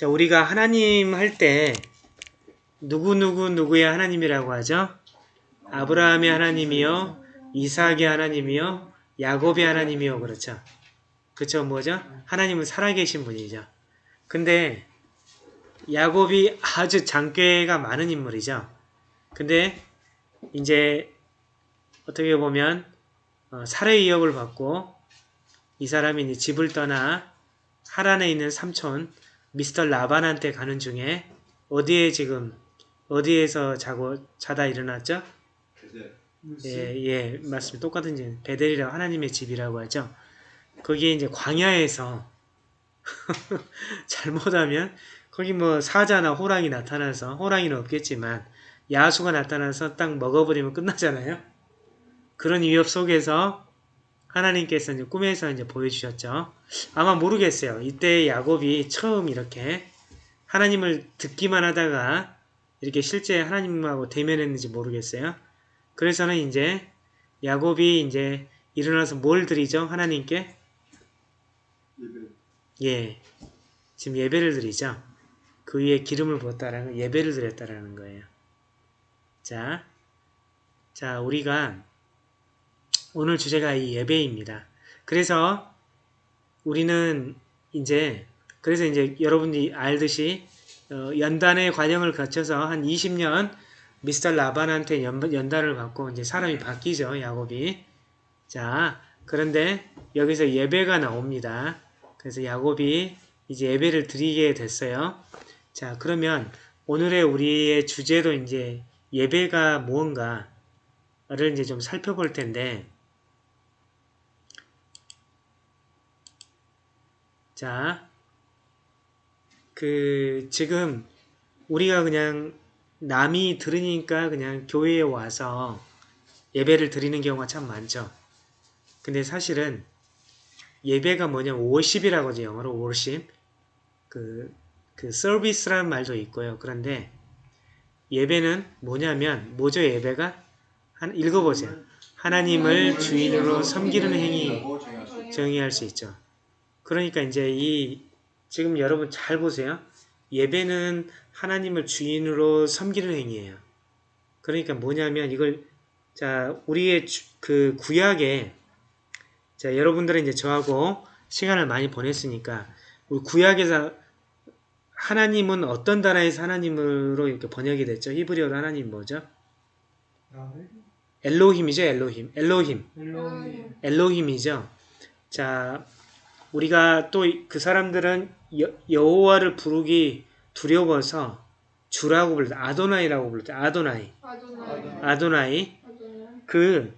자, 우리가 하나님 할 때 누구누구 누구의 하나님이라고 하죠? 아브라함의 하나님이요, 이삭의 하나님이요, 야곱의 하나님이요, 그렇죠? 그쵸, 뭐죠? 하나님은 살아계신 분이죠. 근데 야곱이 아주 장괴가 많은 인물이죠. 근데 이제 어떻게 보면 어, 살해 위협을 받고 이 사람이 집을 떠나 하란에 있는 삼촌 미스터 라반한테 가는 중에 어디에 지금 어디에서 자고 자다 일어났죠? 예, 예, 맞습니다. 똑같은 집, 베델이라고 하나님의 집이라고 하죠. 거기에 이제 광야에서 잘못하면 거기 뭐 사자나 호랑이 나타나서 호랑이는 없겠지만 야수가 나타나서 딱 먹어버리면 끝나잖아요. 그런 위협 속에서 하나님께서 이제 꿈에서 이제 보여주셨죠. 아마 모르겠어요. 이때 야곱이 처음 이렇게 하나님을 듣기만 하다가 이렇게 실제 하나님하고 대면했는지 모르겠어요. 그래서는 이제 야곱이 이제 일어나서 뭘 드리죠? 하나님께? 예. 지금 예배를 드리죠. 그 위에 기름을 부었다라는 예배를 드렸다라는 거예요. 자, 자 우리가 오늘 주제가 이 예배입니다. 그래서 우리는 이제 그래서 이제 여러분이 알듯이 어, 연단의 과정을 거쳐서 한 20년 미스터 라반한테 연, 연단을 받고 이제 사람이 바뀌죠 야곱이. 자 그런데 여기서 예배가 나옵니다. 그래서 야곱이 이제 예배를 드리게 됐어요. 자 그러면 오늘의 우리의 주제도 이제 예배가 무언가를 이제 좀 살펴볼 텐데 자, 그 지금 우리가 그냥 남이 들으니까 그냥 교회에 와서 예배를 드리는 경우가 참 많죠. 근데 사실은 예배가 뭐냐면 worship이라고 하죠. 영어로 worship. 그, 그 service라는 말도 있고요. 그런데 예배는 뭐냐면 뭐죠 예배가? 한 읽어보세요. 하나님을 주인으로 섬기는 행위 정의할 수 있죠. 그러니까 이제 이 지금 여러분 잘 보세요. 예배는 하나님을 주인으로 섬기는 행위예요. 그러니까 뭐냐면 이걸 자 우리의 주, 그 구약에 자 여러분들은 이제 저하고 시간을 많이 보냈으니까 우리 구약에서 하나님은 어떤 나라에서 하나님으로 이렇게 번역이 됐죠? 히브리어로 하나님 뭐죠? 엘로힘이죠, 엘로힘. 엘로힘. 엘로힘. 엘로힘이죠. 자, 우리가 또 그 사람들은 여, 호와를 부르기 두려워서 주라고 불렀다. 아도나이라고 불렀다. 아도나이. 아도나이. 아도나이. 그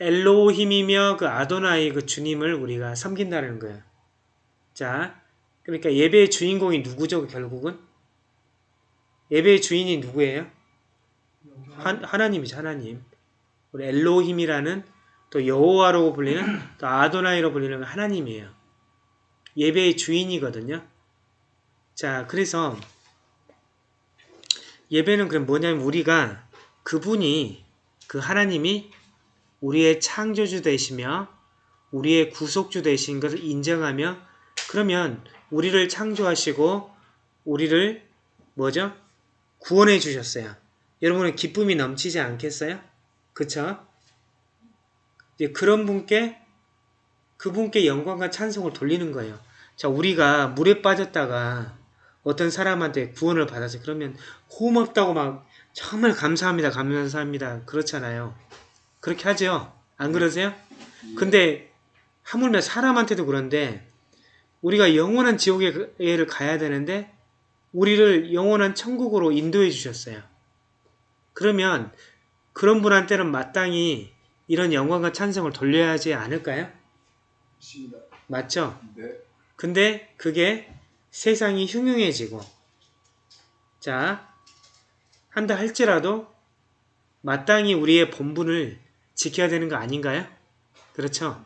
엘로힘이며 그 아도나이 그 주님을 우리가 섬긴다는 거예요. 자, 그러니까 예배의 주인공이 누구죠? 결국은 예배의 주인이 누구예요? 하, 하나님이죠. 하나님. 우리 엘로힘이라는 또 여호와라고 불리는 또 아도나이로 불리는 하나님이에요. 예배의 주인이거든요. 자, 그래서 예배는 그럼 뭐냐면 우리가 그분이 그 하나님이 우리의 창조주 되시며 우리의 구속주 되신 것을 인정하며 그러면 우리를 창조하시고 우리를 뭐죠? 구원해 주셨어요. 여러분은 기쁨이 넘치지 않겠어요? 그쵸? 그런 분께 그분께 영광과 찬송을 돌리는 거예요. 자, 우리가 물에 빠졌다가 어떤 사람한테 구원을 받아서 그러면 고맙다고 막 정말 감사합니다. 감사합니다. 그렇잖아요. 그렇게 하죠. 안 그러세요? 근데 하물며 사람한테도 그런데 우리가 영원한 지옥에를 가야 되는데 우리를 영원한 천국으로 인도해 주셨어요. 그러면 그런 분한테는 마땅히 이런 영광과 찬성을 돌려야 하지 않을까요? 맞습니다. 맞죠? 네. 근데 그게 세상이 흉흉해지고 자 한다 할지라도 마땅히 우리의 본분을 지켜야 되는 거 아닌가요? 그렇죠?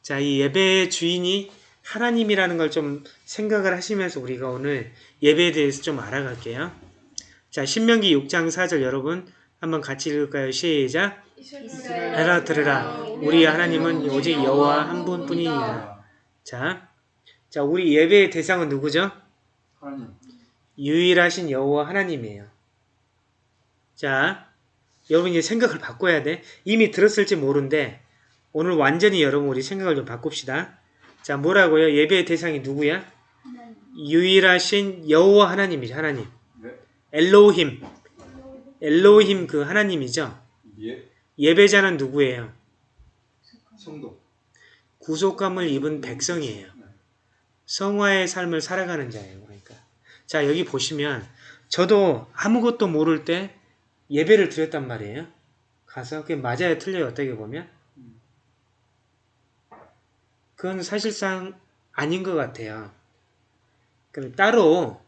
자, 이 예배의 주인이 하나님이라는 걸 좀 생각을 하시면서 우리가 오늘 예배에 대해서 좀 알아갈게요. 자, 신명기 6장 4절 여러분 한번 같이 읽을까요? 시작! 해라 들으라 우리 하나님은 오직 여호와 한 분뿐이니라. 자, 자, 우리 예배의 대상은 누구죠? 하나님. 유일하신 여호와 하나님이에요. 자, 여러분 이제 생각을 바꿔야 돼. 이미 들었을지 모르는데 오늘 완전히 여러분 우리 생각을 좀 바꿉시다. 자, 뭐라고요? 예배의 대상이 누구야? 하나님. 유일하신 여호와 하나님이죠. 하나님. 네. 엘로힘. 엘로힘 그 하나님이죠. 예. 예배자는 누구예요? 성도. 구속감을 입은 백성이에요. 성화의 삶을 살아가는 자예요. 그러니까. 자, 여기 보시면 저도 아무것도 모를 때 예배를 드렸단 말이에요. 가서 그게 맞아요, 틀려요, 어떻게 보면. 그건 사실상 아닌 것 같아요. 그럼 따로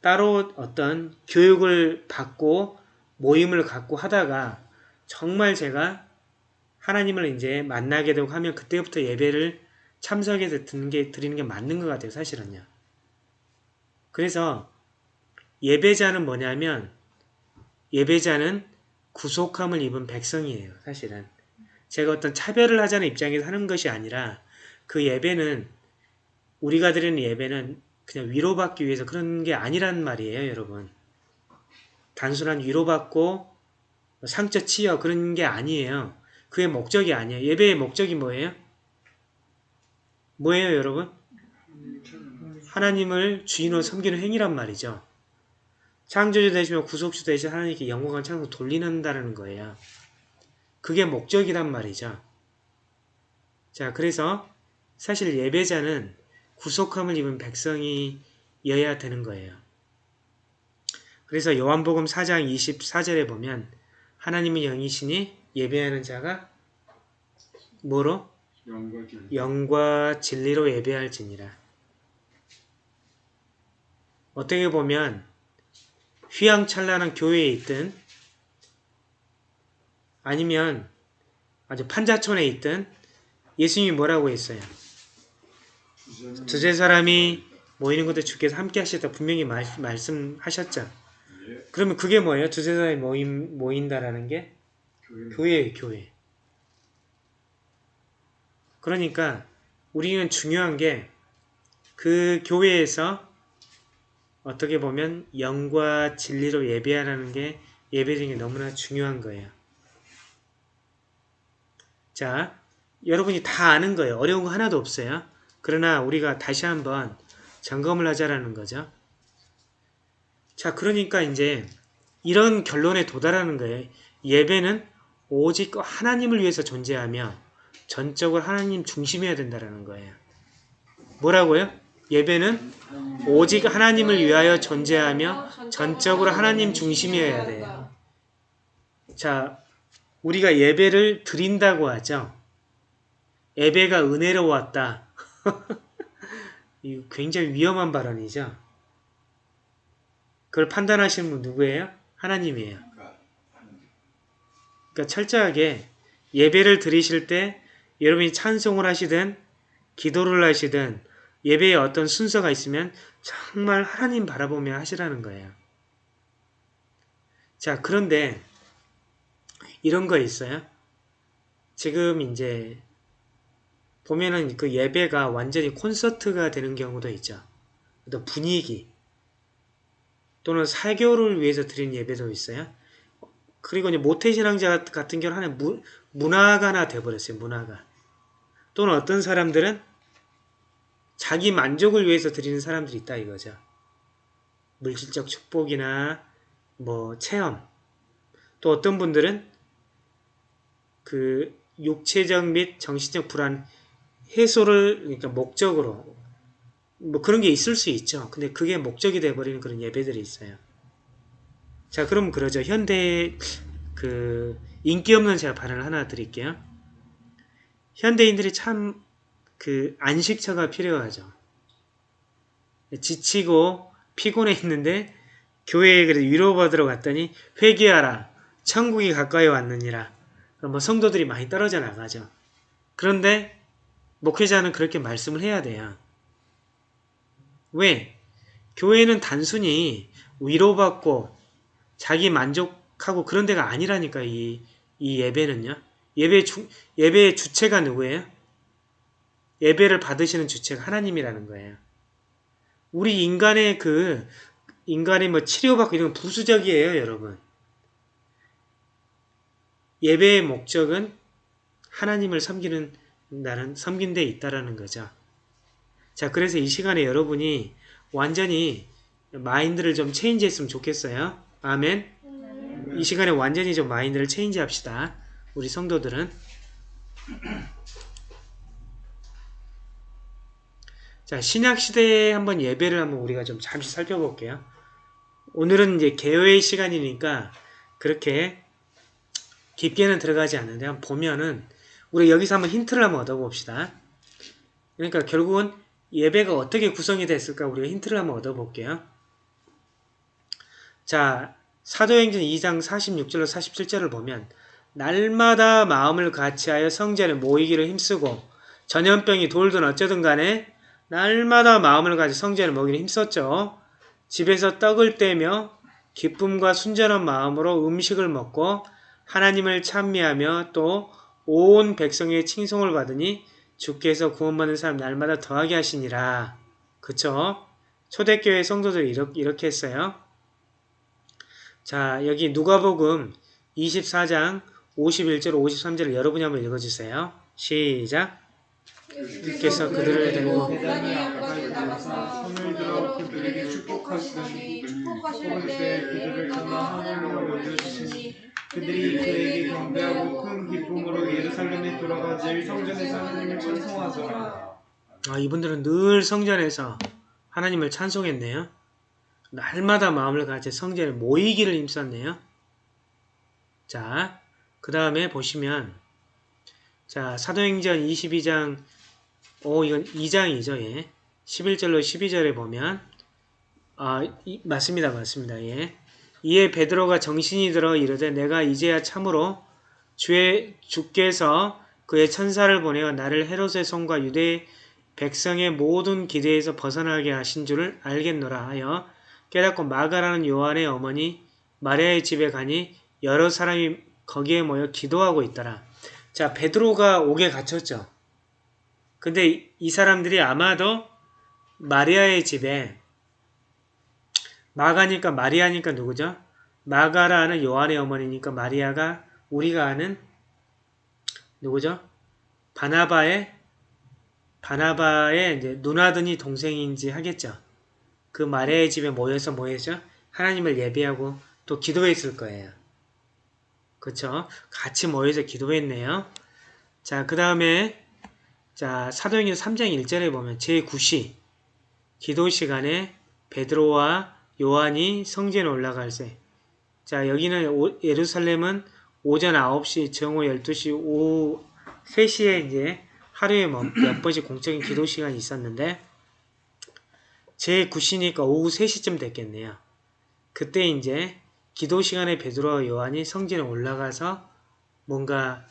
따로 어떤 교육을 받고 모임을 갖고 하다가 정말 제가 하나님을 이제 만나게 되고 하면 그때부터 예배를 참석해서 듣는 게, 드리는 게 맞는 것 같아요, 사실은요. 그래서 예배자는 뭐냐면 예배자는 구속함을 입은 백성이에요, 사실은. 제가 어떤 차별을 하자는 입장에서 하는 것이 아니라 그 예배는 우리가 드리는 예배는 그냥 위로받기 위해서 그런 게 아니란 말이에요, 여러분. 단순한 위로받고 상처 치유 그런 게 아니에요. 그의 목적이 아니에요. 예배의 목적이 뭐예요? 뭐예요, 여러분? 하나님을 주인으로 섬기는 행위란 말이죠. 창조주 되시며 구속주 되신 하나님께 영광과 찬송 돌리는다는 거예요. 그게 목적이란 말이죠. 자, 그래서 사실 예배자는 구속함을 입은 백성이여야 되는 거예요. 그래서 요한복음 4장 24절에 보면 하나님의 영이시니 예배하는 자가 뭐로? 영과 길. 영과 진리로 예배할지니라. 어떻게 보면 휘황찬란한 교회에 있든 아니면 아주 판자촌에 있든 예수님이 뭐라고 했어요? 두세 사람이 모이는 것도 주께서 함께 하시다 분명히 말, 말씀하셨죠. 예. 그러면 그게 뭐예요? 두세 사람이 모임, 모인다라는 게 교회. 교회. 그러니까 우리는 중요한 게 그 교회에서 어떻게 보면 영과 진리로 예배하라는 게 예배드리는 게 너무나 중요한 거예요. 자, 여러분이 다 아는 거예요. 어려운 거 하나도 없어요. 그러나 우리가 다시 한번 점검을 하자라는 거죠. 자, 그러니까 이제 이런 결론에 도달하는 거예요. 예배는 오직 하나님을 위해서 존재하며 전적으로 하나님 중심이어야 된다는 거예요. 뭐라고요? 예배는 오직 하나님을 위하여 존재하며 전적으로 하나님 중심이어야 돼요. 자, 우리가 예배를 드린다고 하죠. 예배가 은혜로 왔다. 이 굉장히 위험한 발언이죠. 그걸 판단하시는 분 누구예요? 하나님이에요. 그러니까 그러니까 철저하게 예배를 드리실 때 여러분이 찬송을 하시든 기도를 하시든 예배에 어떤 순서가 있으면 정말 하나님 바라보며 하시라는 거예요. 자, 그런데 이런 거 있어요. 지금 이제 보면은 그 예배가 완전히 콘서트가 되는 경우도 있죠. 또 분위기 또는 사교를 위해서 드리는 예배도 있어요. 그리고 이제 모태신앙자 같은 경우는 하나의 문, 문화가나 돼버렸어요. 문화가. 또는 어떤 사람들은 자기 만족을 위해서 드리는 사람들이 있다 이거죠. 물질적 축복이나 뭐 체험. 또 어떤 분들은 그 육체적 및 정신적 불안 해소를 그러니까 목적으로 뭐 그런 게 있을 수 있죠. 근데 그게 목적이 돼버리는 그런 예배들이 있어요. 자, 그럼 그러죠. 현대 그 인기 없는 제가 발언을 하나 드릴게요. 현대인들이 참 그 안식처가 필요하죠. 지치고 피곤해 있는데 교회에 그래 위로받으러 갔더니 회개하라. 천국이 가까이 왔느니라. 그럼 뭐 성도들이 많이 떨어져 나가죠. 그런데 목회자는 그렇게 말씀을 해야 돼요. 왜? 교회는 단순히 위로받고 자기 만족하고 그런 데가 아니라니까 이, 이 예배는요. 예배 주, 예배의 주체가 누구예요? 예배를 받으시는 주체가 하나님이라는 거예요. 우리 인간의 그 인간이 뭐 치료받고 이런 건 부수적이에요, 여러분. 예배의 목적은 하나님을 섬기는 나는 섬긴 데 있다라는 거죠. 자, 그래서 이 시간에 여러분이 완전히 mind를 좀 change 했으면 좋겠어요. 아멘. 이 시간에 완전히 좀 mind를 change 합시다. 우리 성도들은. 자, 신약 시대에 한번 예배를 한번 우리가 좀 잠시 살펴볼게요. 오늘은 이제 개요의 시간이니까 그렇게 깊게는 들어가지 않는데 한번 보면은 우리 여기서 한번 힌트를 한번 얻어봅시다. 그러니까 결국은 예배가 어떻게 구성이 됐을까 우리가 힌트를 한번 얻어볼게요. 자, 사도행전 2장 46절로 47절을 보면 날마다 마음을 같이하여 성전에 모이기를 힘쓰고 전염병이 돌든 어쩌든 간에 날마다 마음을 가지 성전에 모이기를 힘썼죠. 집에서 떡을 떼며 기쁨과 순전한 마음으로 음식을 먹고 하나님을 찬미하며 또 온 백성의 칭송을 받으니 주께서 구원받는 사람 날마다 더하게 하시니라. 그쵸? 초대교회 성도들이 이렇게, 이렇게 했어요. 자, 여기 누가복음 24장 51절 53절을 여러분이 한번 읽어주세요. 시작. 주께서 그들을 데리고 그들이 그에게 경배하고 큰 기쁨으로 예루살렘에 돌아가 늘 성전에서 하나님을 찬송하더라. 아, 이분들은 늘 성전에서 하나님을 찬송했네요. 날마다 마음을 가져 성전에 모이기를 힘썼네요. 자, 그 다음에 보시면 자 사도행전 22장 오 이건 2장이죠. 예. 11절로 12절에 보면 아 이, 맞습니다. 맞습니다. 예. 이에 베드로가 정신이 들어 이르되 내가 이제야 참으로 주의 주께서 그의 천사를 보내어 나를 헤롯의 손과 유대 백성의 모든 기대에서 벗어나게 하신 줄을 알겠노라 하여 깨닫고 마가라는 요한의 어머니 마리아의 집에 가니 여러 사람이 거기에 모여 기도하고 있더라. 자, 베드로가 옥에 갇혔죠. 근데 이 사람들이 아마도 마리아의 집에 마가니까 마리아니까 누구죠? 마가라는 요한의 어머니니까 마리아가 우리가 아는 누구죠? 바나바의 바나바의 이제 누나더니 동생인지 하겠죠. 그 마리아의 집에 모여서 뭐했죠? 하나님을 예배하고 또 기도했을 거예요. 그쵸? 같이 모여서 기도했네요. 자, 그 다음에 자 사도행전 3장 1절에 보면 제9시 기도 시간에 베드로와 요한이 성전에 올라갈 때. 자 여기는 오, 예루살렘은 오전 9시, 정오 12시, 오후 3시에 이제 하루에 뭐몇 번씩 공적인 기도 시간이 있었는데 제 9시니까 오후 3시쯤 됐겠네요. 그때 이제 기도 시간에 베드로와 요한이 성전에 올라가서 뭔가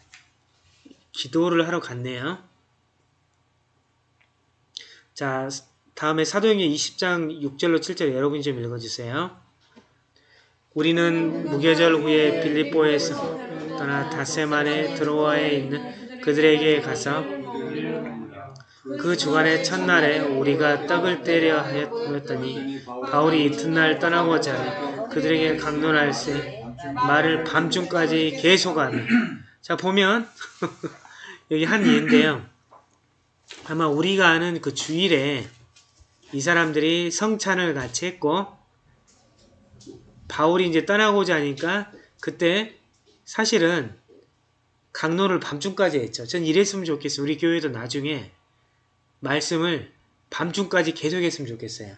기도를 하러 갔네요. 자, 다음에 사도행전 20장 6절로 7절 여러분이 좀 읽어주세요. 우리는 무교절 후에 빌립보에서 떠나 다세만의 드로아에 있는 그들에게 가서 그 주간의 첫날에 우리가 떡을 때려 하였더니 바울이 이튿날 떠나고자 그들에게 강론할세 말을 밤중까지 계속하며 자 보면 여기 한 예인데요. 아마 우리가 아는 그 주일에 이 사람들이 성찬을 같이 했고 바울이 이제 떠나고자 하니까 그때 사실은 강론을 밤중까지 했죠. 전 이랬으면 좋겠어요. 우리 교회도 나중에 말씀을 밤중까지 계속 했으면 좋겠어요.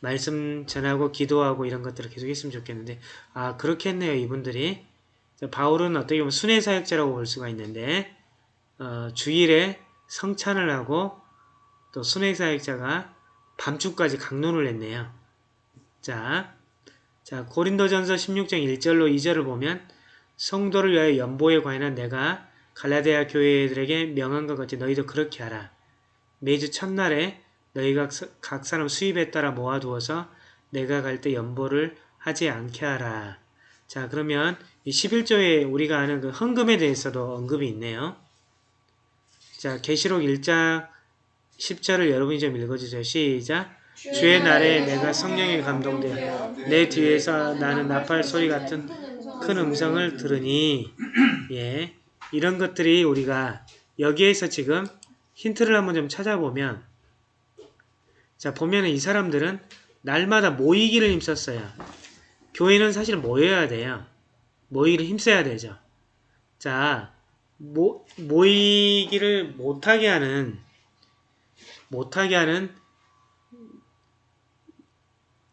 말씀 전하고 기도하고 이런 것들을 계속 했으면 좋겠는데 아 그렇게 했네요. 이분들이 바울은 어떻게 보면 순회 사역자라고 볼 수가 있는데 어, 주일에 성찬을 하고 또 순회 사역자가 밤중까지 강론을 했네요. 자, 자 고린도전서 16장 1절로 2절을 보면 성도를 위하여 연보에 관한 내가 갈라데아 교회들에게 명한 것 같이 너희도 그렇게 하라. 매주 첫날에 너희가 각 사람 수입에 따라 모아두어서 내가 갈 때 연보를 하지 않게 하라. 자 그러면 이 11조에 우리가 아는 그 헌금에 대해서도 언급이 있네요. 자, 계시록 1장 10절을 여러분이 좀 읽어주세요. 시작. 주의 날에 내가 성령에 감동되어 내 뒤에서 나는 나팔 소리 같은 큰 음성을 들으니 예 이런 것들이 우리가 여기에서 지금 힌트를 한번 좀 찾아보면 자 보면은 이 사람들은 날마다 모이기를 힘썼어요. 교회는 사실 모여야 돼요. 모이기를 힘써야 되죠. 자 모, 모이기를 못하게 하는 못하게 하는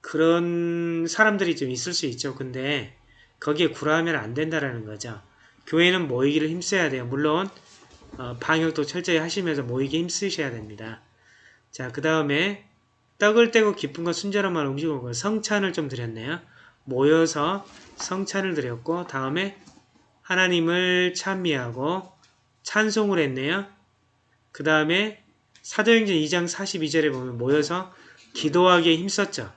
그런 사람들이 좀 있을 수 있죠. 근데 거기에 굴하면 안 된다라는 거죠. 교회는 모이기를 힘써야 돼요. 물론 어, 방역도 철저히 하시면서 모이기 힘쓰셔야 됩니다. 자, 그 다음에 떡을 떼고 기쁜 것 순전한 말 음식을 먹고 성찬을 좀 드렸네요. 모여서 성찬을 드렸고 다음에 하나님을 찬미하고 찬송을 했네요. 그 다음에 사도행전 2장 42절에 보면 모여서 기도하기에 힘썼죠.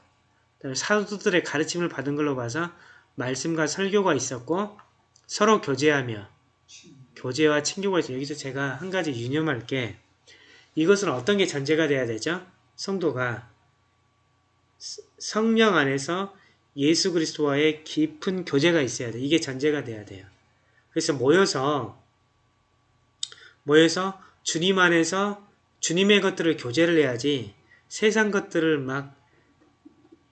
사도들의 가르침을 받은 걸로 봐서 말씀과 설교가 있었고 서로 교제하며 교제와 친교가 있죠. 여기서 제가 한 가지 유념할 게 이것은 어떤 게 전제가 돼야 되죠? 성도가 성령 안에서 예수 그리스도와의 깊은 교제가 있어야 돼. 이게 전제가 돼야 돼요. 그래서 모여서 모여서 주님 안에서 주님의 것들을 교제를 해야지 세상 것들을 막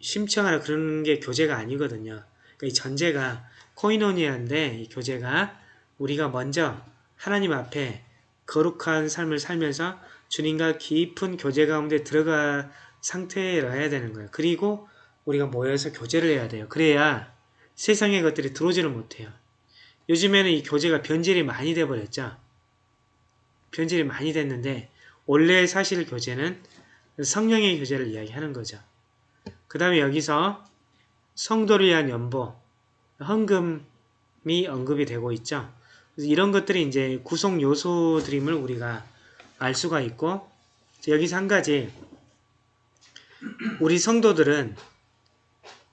심청하라 그러는 게 교제가 아니거든요. 그러니까 이 전제가 코이노니아인데 이 교제가 우리가 먼저 하나님 앞에 거룩한 삶을 살면서 주님과 깊은 교제 가운데 들어가 상태라 해야 되는 거예요. 그리고 우리가 모여서 교제를 해야 돼요. 그래야 세상의 것들이 들어오지를 못해요. 요즘에는 이 교제가 변질이 많이 돼버렸죠. 변질이 많이 됐는데 원래 사실 교제는 성령의 교제를 이야기하는 거죠. 그 다음에 여기서 성도를 위한 연보, 헌금이 언급이 되고 있죠. 이런 것들이 이제 구성 요소들임을 우리가 알 수가 있고 여기서 한 가지 우리 성도들은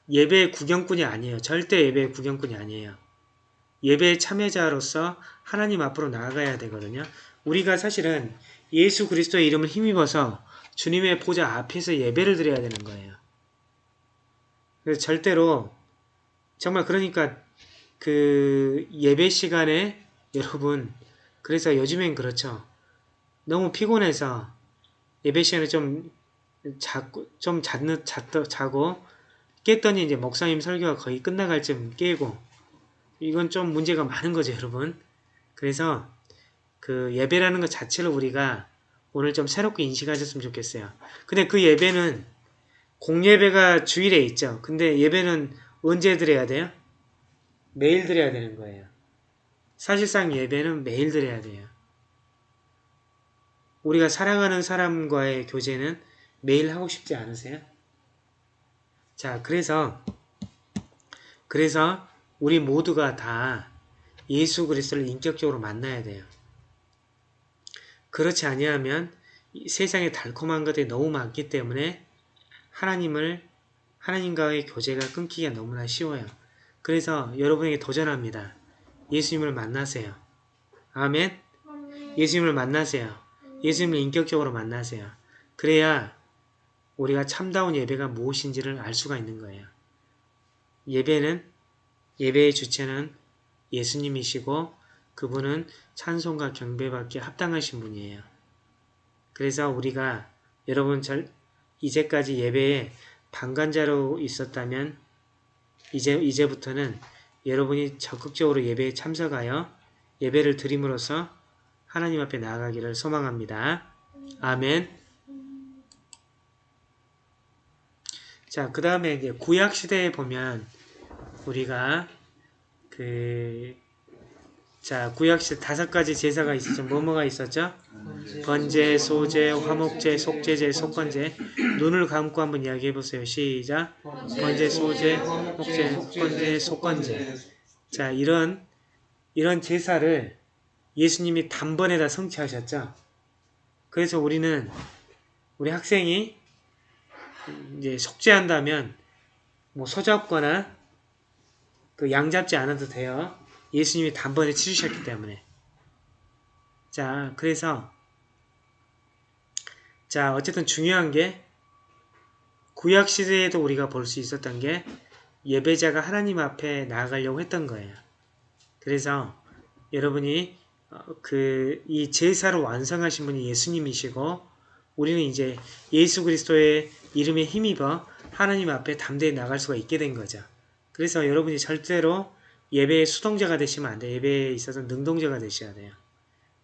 예배 구경꾼이 아니에요. 절대 예배 구경꾼이 아니에요. 예배 참여자로서 하나님 앞으로 나아가야 되거든요. 우리가 사실은 예수 그리스도의 이름을 힘입어서 주님의 보좌 앞에서 예배를 드려야 되는 거예요. 그래서 절대로 정말 그러니까 그 예배 시간에 여러분 그래서 요즘엔 그렇죠. 너무 피곤해서 예배 시간에 좀 자고 좀 잤는 잤더 자고 깼더니 이제 목사님 설교가 거의 끝나갈 쯤 깨고 이건 좀 문제가 많은 거죠, 여러분. 그래서 그 예배라는 것 자체를 우리가 오늘 좀 새롭게 인식하셨으면 좋겠어요. 근데 그 예배는 공예배가 주일에 있죠. 근데 예배는 언제 드려야 돼요? 매일 드려야 되는 거예요. 사실상 예배는 매일 드려야 돼요. 우리가 사랑하는 사람과의 교제는 매일 하고 싶지 않으세요? 자, 그래서 그래서 우리 모두가 다 예수 그리스도를 인격적으로 만나야 돼요. 그렇지 아니하면 세상에 달콤한 것들이 너무 많기 때문에 하나님을 하나님과의 교제가 끊기가 너무나 쉬워요. 그래서 여러분에게 도전합니다. 예수님을 만나세요. 아멘. 예수님을 만나세요. 예수님을 인격적으로 만나세요. 그래야 우리가 참다운 예배가 무엇인지를 알 수가 있는 거예요. 예배는 예배의 주체는 예수님이시고 그분은 찬송과 경배받기에 합당하신 분이에요. 그래서 우리가 여러분 절 이제까지 예배에 방관자로 있었다면 이제 이제부터는 여러분이 적극적으로 예배에 참석하여 예배를 드림으로써 하나님 앞에 나아가기를 소망합니다. 아멘. 자, 그 다음에 이제 구약 시대에 보면 우리가 그 자, 구약시대 다섯 가지 제사가 있었죠. 뭐뭐가 있었죠? 번제, 소제, 화목제, 속제제, 속건제. 눈을 감고 한번 이야기해 보세요. 시작. 번제, 소제, 화목제, 속건제, 속건제. 자, 이런 이런 제사를 예수님이 단번에 다 성취하셨죠. 그래서 우리는 우리 학생이 이제 속죄한다면 뭐 소잡거나 그 양 잡지 않아도 돼요. 예수님이 단번에 치르셨기 때문에. 자, 그래서 자, 어쨌든 중요한 게 구약 시대에도 우리가 볼 수 있었던 게 예배자가 하나님 앞에 나아가려고 했던 거예요. 그래서 여러분이 그 이 제사를 완성하신 분이 예수님이시고 우리는 이제 예수 그리스도의 이름에 힘입어 하나님 앞에 담대히 나갈 수가 있게 된 거죠. 그래서 여러분이 절대로 예배의 수동자가 되시면 안 돼요. 예배에 있어서 능동자가 되셔야 돼요.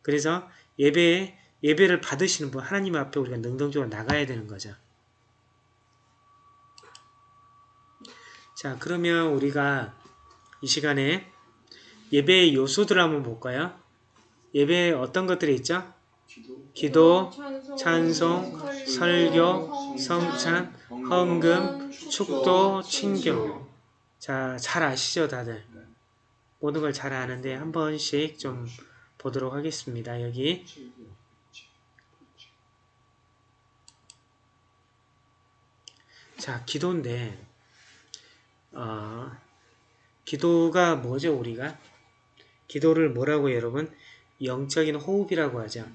그래서 예배에 예배를 받으시는 분 하나님 앞에 우리가 능동적으로 나가야 되는 거죠. 자 그러면 우리가 이 시간에 예배의 요소들을 한번 볼까요? 예배에 어떤 것들이 있죠? 기도, 찬송, 설교, 성찬, 헌금, 축도, 친교. 자, 잘 아시죠, 다들? 모든 걸 잘 아는데 한 번씩 좀 보도록 하겠습니다. 여기 자, 기도인데 어, 기도가 뭐죠, 우리가? 기도를 뭐라고 여러분? 영적인 호흡이라고 하죠.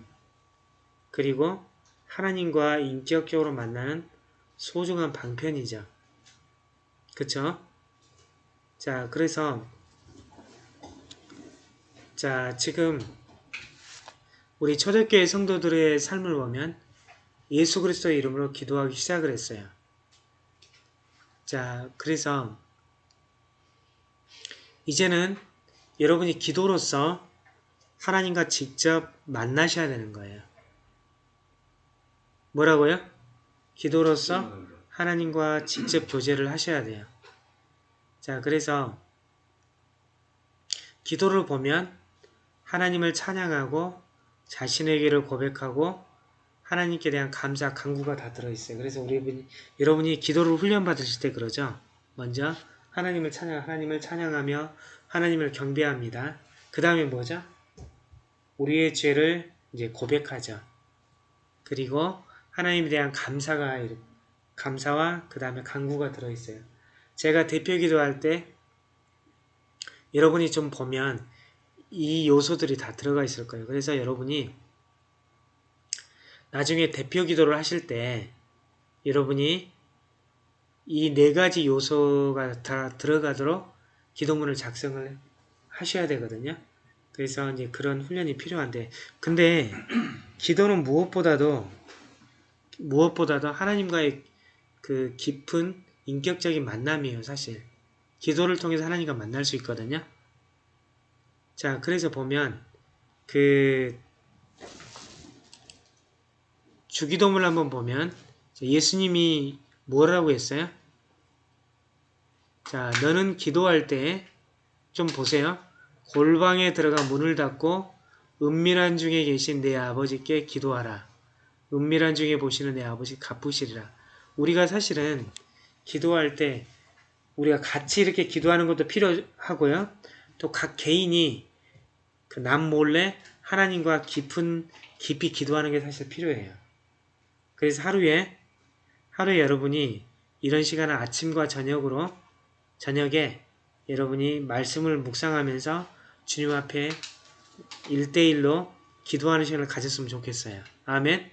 그리고 하나님과 인격적으로 만나는 소중한 방편이죠. 그쵸? 자, 그래서 자, 지금 우리 초대교회 성도들의 삶을 보면 예수 그리스도의 이름으로 기도하기 시작을 했어요. 자, 그래서 이제는 여러분이 기도로서 하나님과 직접 만나셔야 되는 거예요. 뭐라고요? 기도로서 하나님과 직접 교제를 하셔야 돼요. 자, 그래서 기도를 보면 하나님을 찬양하고 자신에게를 고백하고 하나님께 대한 감사, 간구가 다 들어있어요. 그래서 우리 여러분이 기도를 훈련받으실 때 그러죠. 먼저 하나님을 찬양, 하나님을 찬양하며 하나님을 경배합니다. 그 다음에 뭐죠? 우리의 죄를 이제 고백하죠. 그리고 하나님에 대한 감사가 감사와 그 다음에 간구가 들어있어요. 제가 대표 기도할 때 여러분이 좀 보면 이 요소들이 다 들어가 있을 거예요. 그래서 여러분이 나중에 대표 기도를 하실 때 여러분이 이 네 가지 요소가 다 들어가도록 기도문을 작성을 하셔야 되거든요. 그래서 이제 그런 훈련이 필요한데 근데 기도는 무엇보다도 무엇보다도 하나님과의 그 깊은 인격적인 만남이에요 사실 기도를 통해서 하나님과 만날 수 있거든요 자 그래서 보면 그 주기도문을 한번 보면 예수님이 뭐라고 했어요? 자 너는 기도할 때 좀 보세요 골방에 들어가 문을 닫고 은밀한 중에 계신 내 아버지께 기도하라. 은밀한 중에 보시는 내 아버지 갚으시리라. 우리가 사실은 기도할 때 우리가 같이 이렇게 기도하는 것도 필요하고요. 또 각 개인이 그 남 몰래 하나님과 깊은 깊이 기도하는 게 사실 필요해요. 그래서 하루에 하루에 여러분이 이런 시간을 아침과 저녁으로 저녁에 여러분이 말씀을 묵상하면서 주님 앞에 1대1로 기도하는 시간을 가졌으면 좋겠어요. 아멘?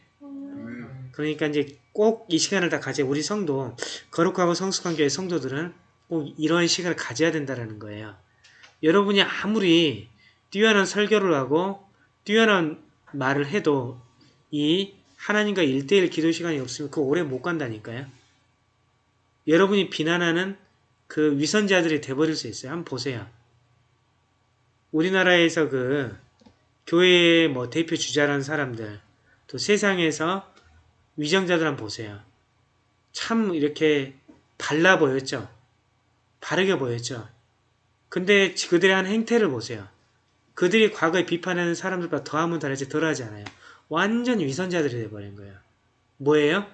그러니까 이제 꼭 이 시간을 다 가져 우리 성도 거룩하고 성숙한 교회 성도들은 꼭 이런 시간을 가져야 된다는 거예요. 여러분이 아무리 뛰어난 설교를 하고 뛰어난 말을 해도 이 하나님과 1대1 기도 시간이 없으면 그 오래 못 간다니까요. 여러분이 비난하는 그 위선자들이 돼버릴 수 있어요. 한번 보세요. 우리나라에서 그 교회의 뭐 대표 주자라는 사람들 또 세상에서 위정자들 한번 보세요. 참 이렇게 발라 보였죠. 바르게 보였죠. 근데 그들의 한 행태를 보세요. 그들이 과거에 비판하는 사람들보다 더하면 더하지 덜하지 않아요. 완전 위선자들이 돼버린 거예요. 뭐예요?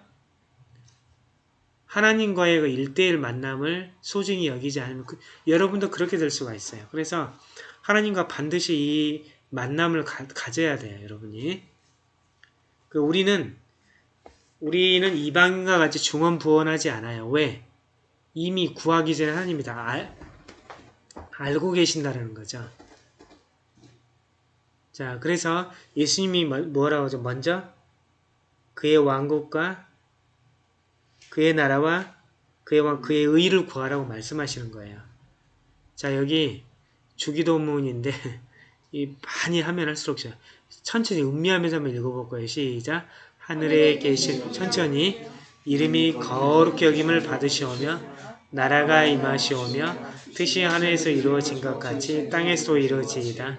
하나님과의 그 1대1 만남을 소중히 여기지 않으면 그, 여러분도 그렇게 될 수가 있어요. 그래서 하나님과 반드시 이 만남을 가, 져야 돼요. 여러분이. 그 우리는 우리는 이방인과 같이 중언부언하지 않아요. 왜? 이미 구하기 전에 하나님이 다 알, 알고 계신다는 거죠. 자, 그래서 예수님이 뭐, 뭐라고 하죠? 먼저 그의 왕국과 그의 나라와 그의 왕 그의 의를 구하라고 말씀하시는 거예요. 자 여기 주기도문인데 이 많이 하면 할수록. 천천히 음미하면서 한번 읽어볼 거예요. 시작. 하늘에 계신 천천히 이름이 거룩히 여김을 받으시오며 나라가 임하시오며 뜻이 하늘에서 이루어진 것 같이 땅에서도 이루어지이다.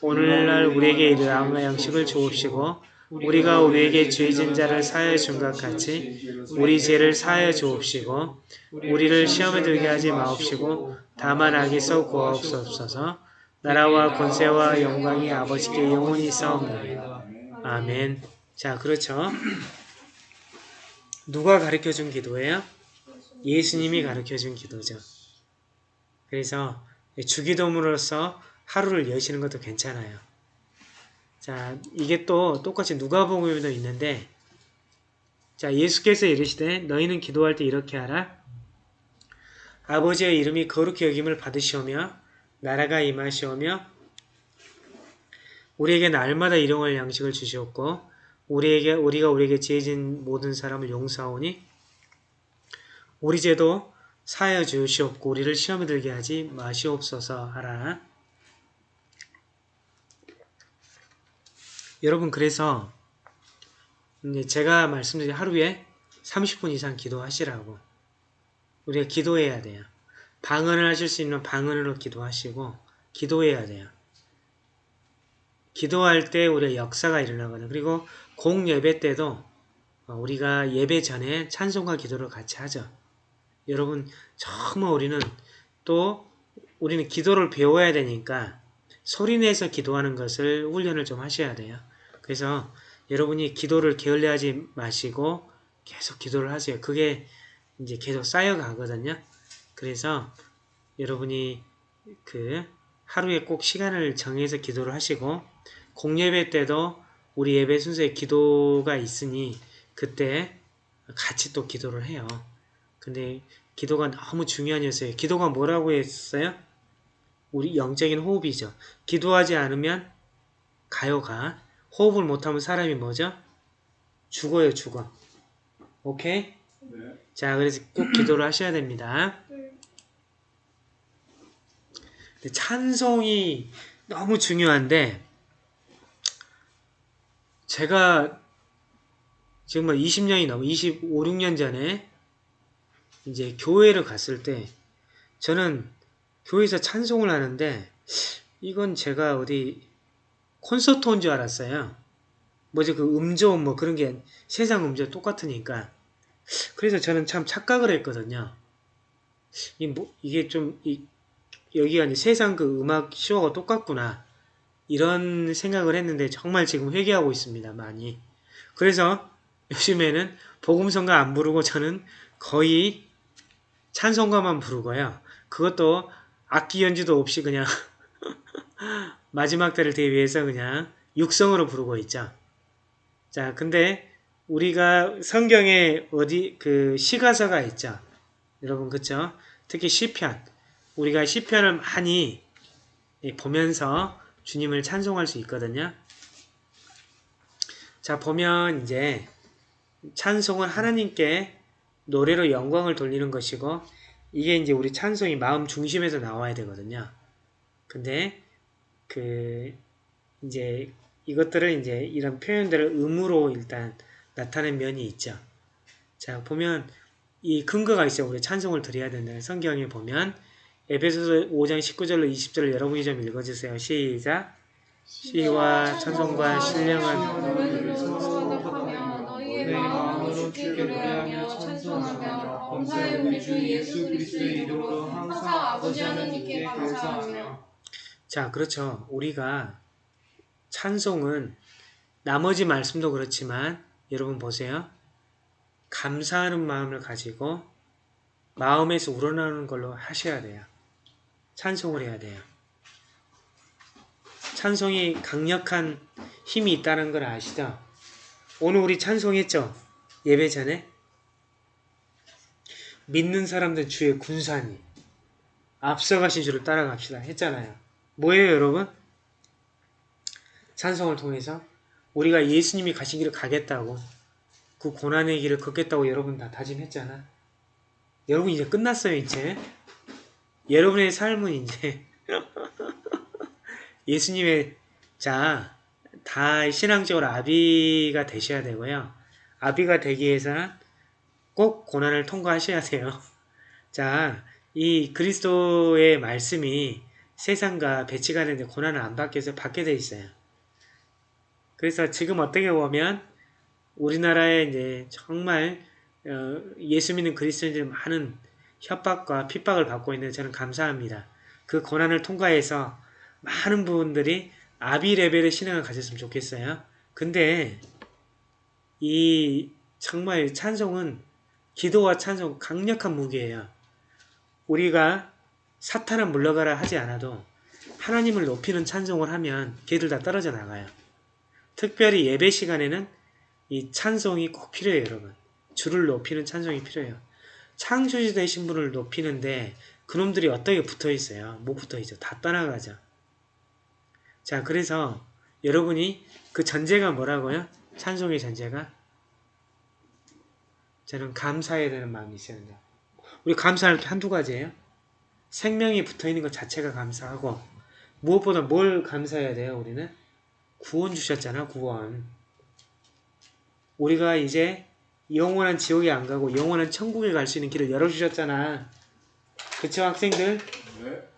오늘날 우리에게 이르 아무 양식을 주옵시고 우리가 우리에게 죄진 자를 사하여 준 것 같이 우리 죄를 사하여 주옵시고 우리를 시험에 들게 하지 마옵시고 다만 악에서 구하옵소서 나라와 권세와 영광이 아버지께 영원히 싸움나이다. 아멘. 자, 그렇죠. 누가 가르쳐 준 기도예요? 예수님이 가르쳐 준 기도죠. 그래서 주기도문으로서 하루를 여시는 것도 괜찮아요. 자, 이게 또 똑같이 누가복음에도 있는데 자, 예수께서 이르시되 너희는 기도할 때 이렇게 하라. 아버지의 이름이 거룩히 여김을 받으시오며 나라가 임하시오며 우리에게 날마다 일용할 양식을 주시옵고 우리에게 우리가 우리에게 지어진 모든 사람을 용서하오니 우리 죄도 사하여 주시옵고 우리를 시험에 들게 하지 마시옵소서 하라. 여러분 그래서 이제 제가 말씀드린 하루에 30분 이상 기도하시라고 우리가 기도해야 돼요. 방언을 하실 수 있는 방언으로 기도하시고 기도해야 돼요. 기도할 때 우리가 역사가 일어나거든요. 그리고 공예배 때도 어, 우리가 예배 전에 찬송과 기도를 같이 하죠. 여러분 정말 우리는 또 우리는 기도를 배워야 되니까 소리내서 기도하는 것을 훈련을 좀 하셔야 돼요. 그래서 여러분이 기도를 게을리하지 마시고 계속 기도를 하세요. 그게 이제 계속 쌓여가거든요. 그래서 여러분이 그 하루에 꼭 시간을 정해서 기도를 하시고 공예배 때도 우리 예배 순서에 기도가 있으니 그때 같이 또 기도를 해요. 근데 기도가 너무 중요한 요소예요. 기도가 뭐라고 했어요? 우리 영적인 호흡이죠. 기도하지 않으면 가요가 호흡을 못하면 사람이 뭐죠? 죽어요, 죽어. 오케이? 네. 자, 그래서 꼭 기도를 하셔야 됩니다. 근데 찬송이 너무 중요한데 제가 지금 뭐 20년이 넘어 25, 6년 전에 이제 교회를 갔을 때 저는 교회에서 찬송을 하는데 이건 제가 어디 콘서트 온 줄 알았어요. 뭐지 그 음조 뭐 그런 게 세상 음조 똑같으니까 그래서 저는 참 착각을 했거든요. 이 뭐, 이게 좀 이, 여기가 이제 세상 그 음악 쇼가 똑같구나 이런 생각을 했는데 정말 지금 회개하고 있습니다. 많이. 그래서 요즘에는 복음성가 안 부르고 저는 거의 찬송가만 부르고요. 그것도 악기 연주도 없이 그냥 마지막 때를 대비해서 그냥 육성으로 부르고 있죠. 자, 근데 우리가 성경에 어디 그 시가서가 있죠. 여러분 그쵸? 특히 시편. 우리가 시편을 많이 보면서 주님을 찬송할 수 있거든요. 자, 보면 이제 찬송은 하나님께 노래로 영광을 돌리는 것이고 이게 이제 우리 찬송이 마음 중심에서 나와야 되거든요. 근데 그 이제 이것들을 이제 이런 표현들을 음으로 일단 나타낸 면이 있죠. 자 보면 이 근거가 있어요. 우리 찬송을 드려야 된다는 성경에 보면 에베소서 5장 19절로 20절을 여러분이 좀 읽어주세요. 시작 시와 찬송과 신령한 범사에 우리 주 예수 그리스도의 이름으로 항상 아버지 하나님께 감사하며 자, 그렇죠. 우리가 찬송은 나머지 말씀도 그렇지만 여러분 보세요. 감사하는 마음을 가지고 마음에서 우러나오는 걸로 하셔야 돼요. 찬송을 해야 돼요. 찬송이 강력한 힘이 있다는 걸 아시죠? 오늘 우리 찬송했죠? 예배 전에? 믿는 사람들 주의 군사니 앞서가신 주를 따라갑시다 했잖아요. 뭐예요 여러분? 찬송을 통해서 우리가 예수님이 가신 길을 가겠다고 그 고난의 길을 걷겠다고 여러분 다 다짐했잖아. 여러분 이제 끝났어요 이제. 여러분의 삶은 이제 예수님의 자, 다 신앙적으로 아비가 되셔야 되고요. 아비가 되기 위해서는 꼭 고난을 통과하셔야 돼요. 자, 이 그리스도의 말씀이 세상과 배치가 되는데 고난을 안 받게 해서 받게 돼 있어요. 그래서 지금 어떻게 보면 우리나라에 이제 정말 어, 예수 믿는 그리스도인들 많은 협박과 핍박을 받고 있는데 저는 감사합니다. 그 고난을 통과해서 많은 분들이 아비 레벨의 신앙을 가졌으면 좋겠어요. 근데 이 정말 찬송은 기도와 찬송 강력한 무기예요. 우리가 사탄아 물러가라 하지 않아도 하나님을 높이는 찬송을 하면 걔들 다 떨어져 나가요. 특별히 예배 시간에는 이 찬송이 꼭 필요해요, 여러분. 주를 높이는 찬송이 필요해요. 창조주 되신 분을 높이는데 그놈들이 어떻게 붙어 있어요? 못 붙어 있죠. 다 떠나가죠. 자, 그래서 여러분이 그 전제가 뭐라고요? 찬송의 전제가? 저는 감사해야 되는 마음이 있어야 된다. 우리 감사할 게 한두 가지예요. 생명이 붙어있는 것 자체가 감사하고 무엇보다 뭘 감사해야 돼요, 우리는? 구원 주셨잖아, 구원. 우리가 이제 영원한 지옥에 안 가고 영원한 천국에 갈 수 있는 길을 열어주셨잖아. 그쵸, 학생들? 네.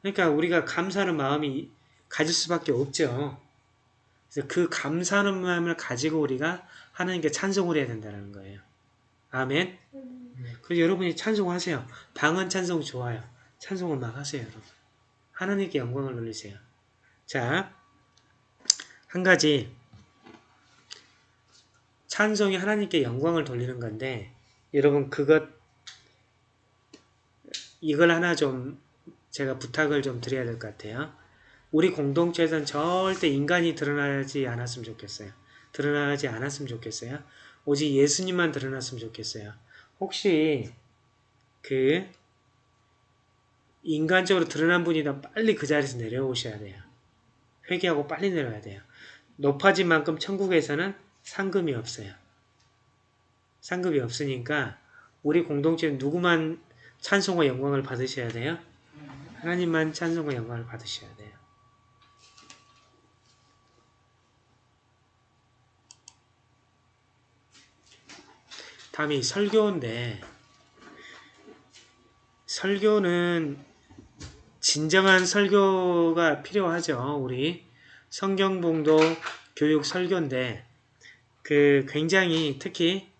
그러니까 우리가 감사하는 마음이 가질 수밖에 없죠. 그래서 그 감사하는 마음을 가지고 우리가 하나님께 찬송을 해야 된다는 거예요. 아멘. 그래서 여러분이 찬송하세요. 방언 찬송 좋아요. 찬송을 막 하세요, 여러분. 하나님께 영광을 돌리세요. 자, 한 가지 찬송이 하나님께 영광을 돌리는 건데 여러분 그것 이걸 하나 좀 제가 부탁을 좀 드려야 될 것 같아요. 우리 공동체에서는 절대 인간이 드러나지 않았으면 좋겠어요. 드러나지 않았으면 좋겠어요. 오직 예수님만 드러났으면 좋겠어요. 혹시 그 인간적으로 드러난 분이다 빨리 그 자리에서 내려오셔야 돼요. 회개하고 빨리 내려야 돼요. 높아진 만큼 천국에서는 상금이 없어요. 상급이 없으니까 우리 공동체는 누구만 찬송과 영광을 받으셔야 돼요? 하나님만 찬송과 영광을 받으셔야 돼요. 다음이 설교인데 설교는 진정한 설교가 필요하죠. 우리 성경봉도 교육 설교인데 그 굉장히 특히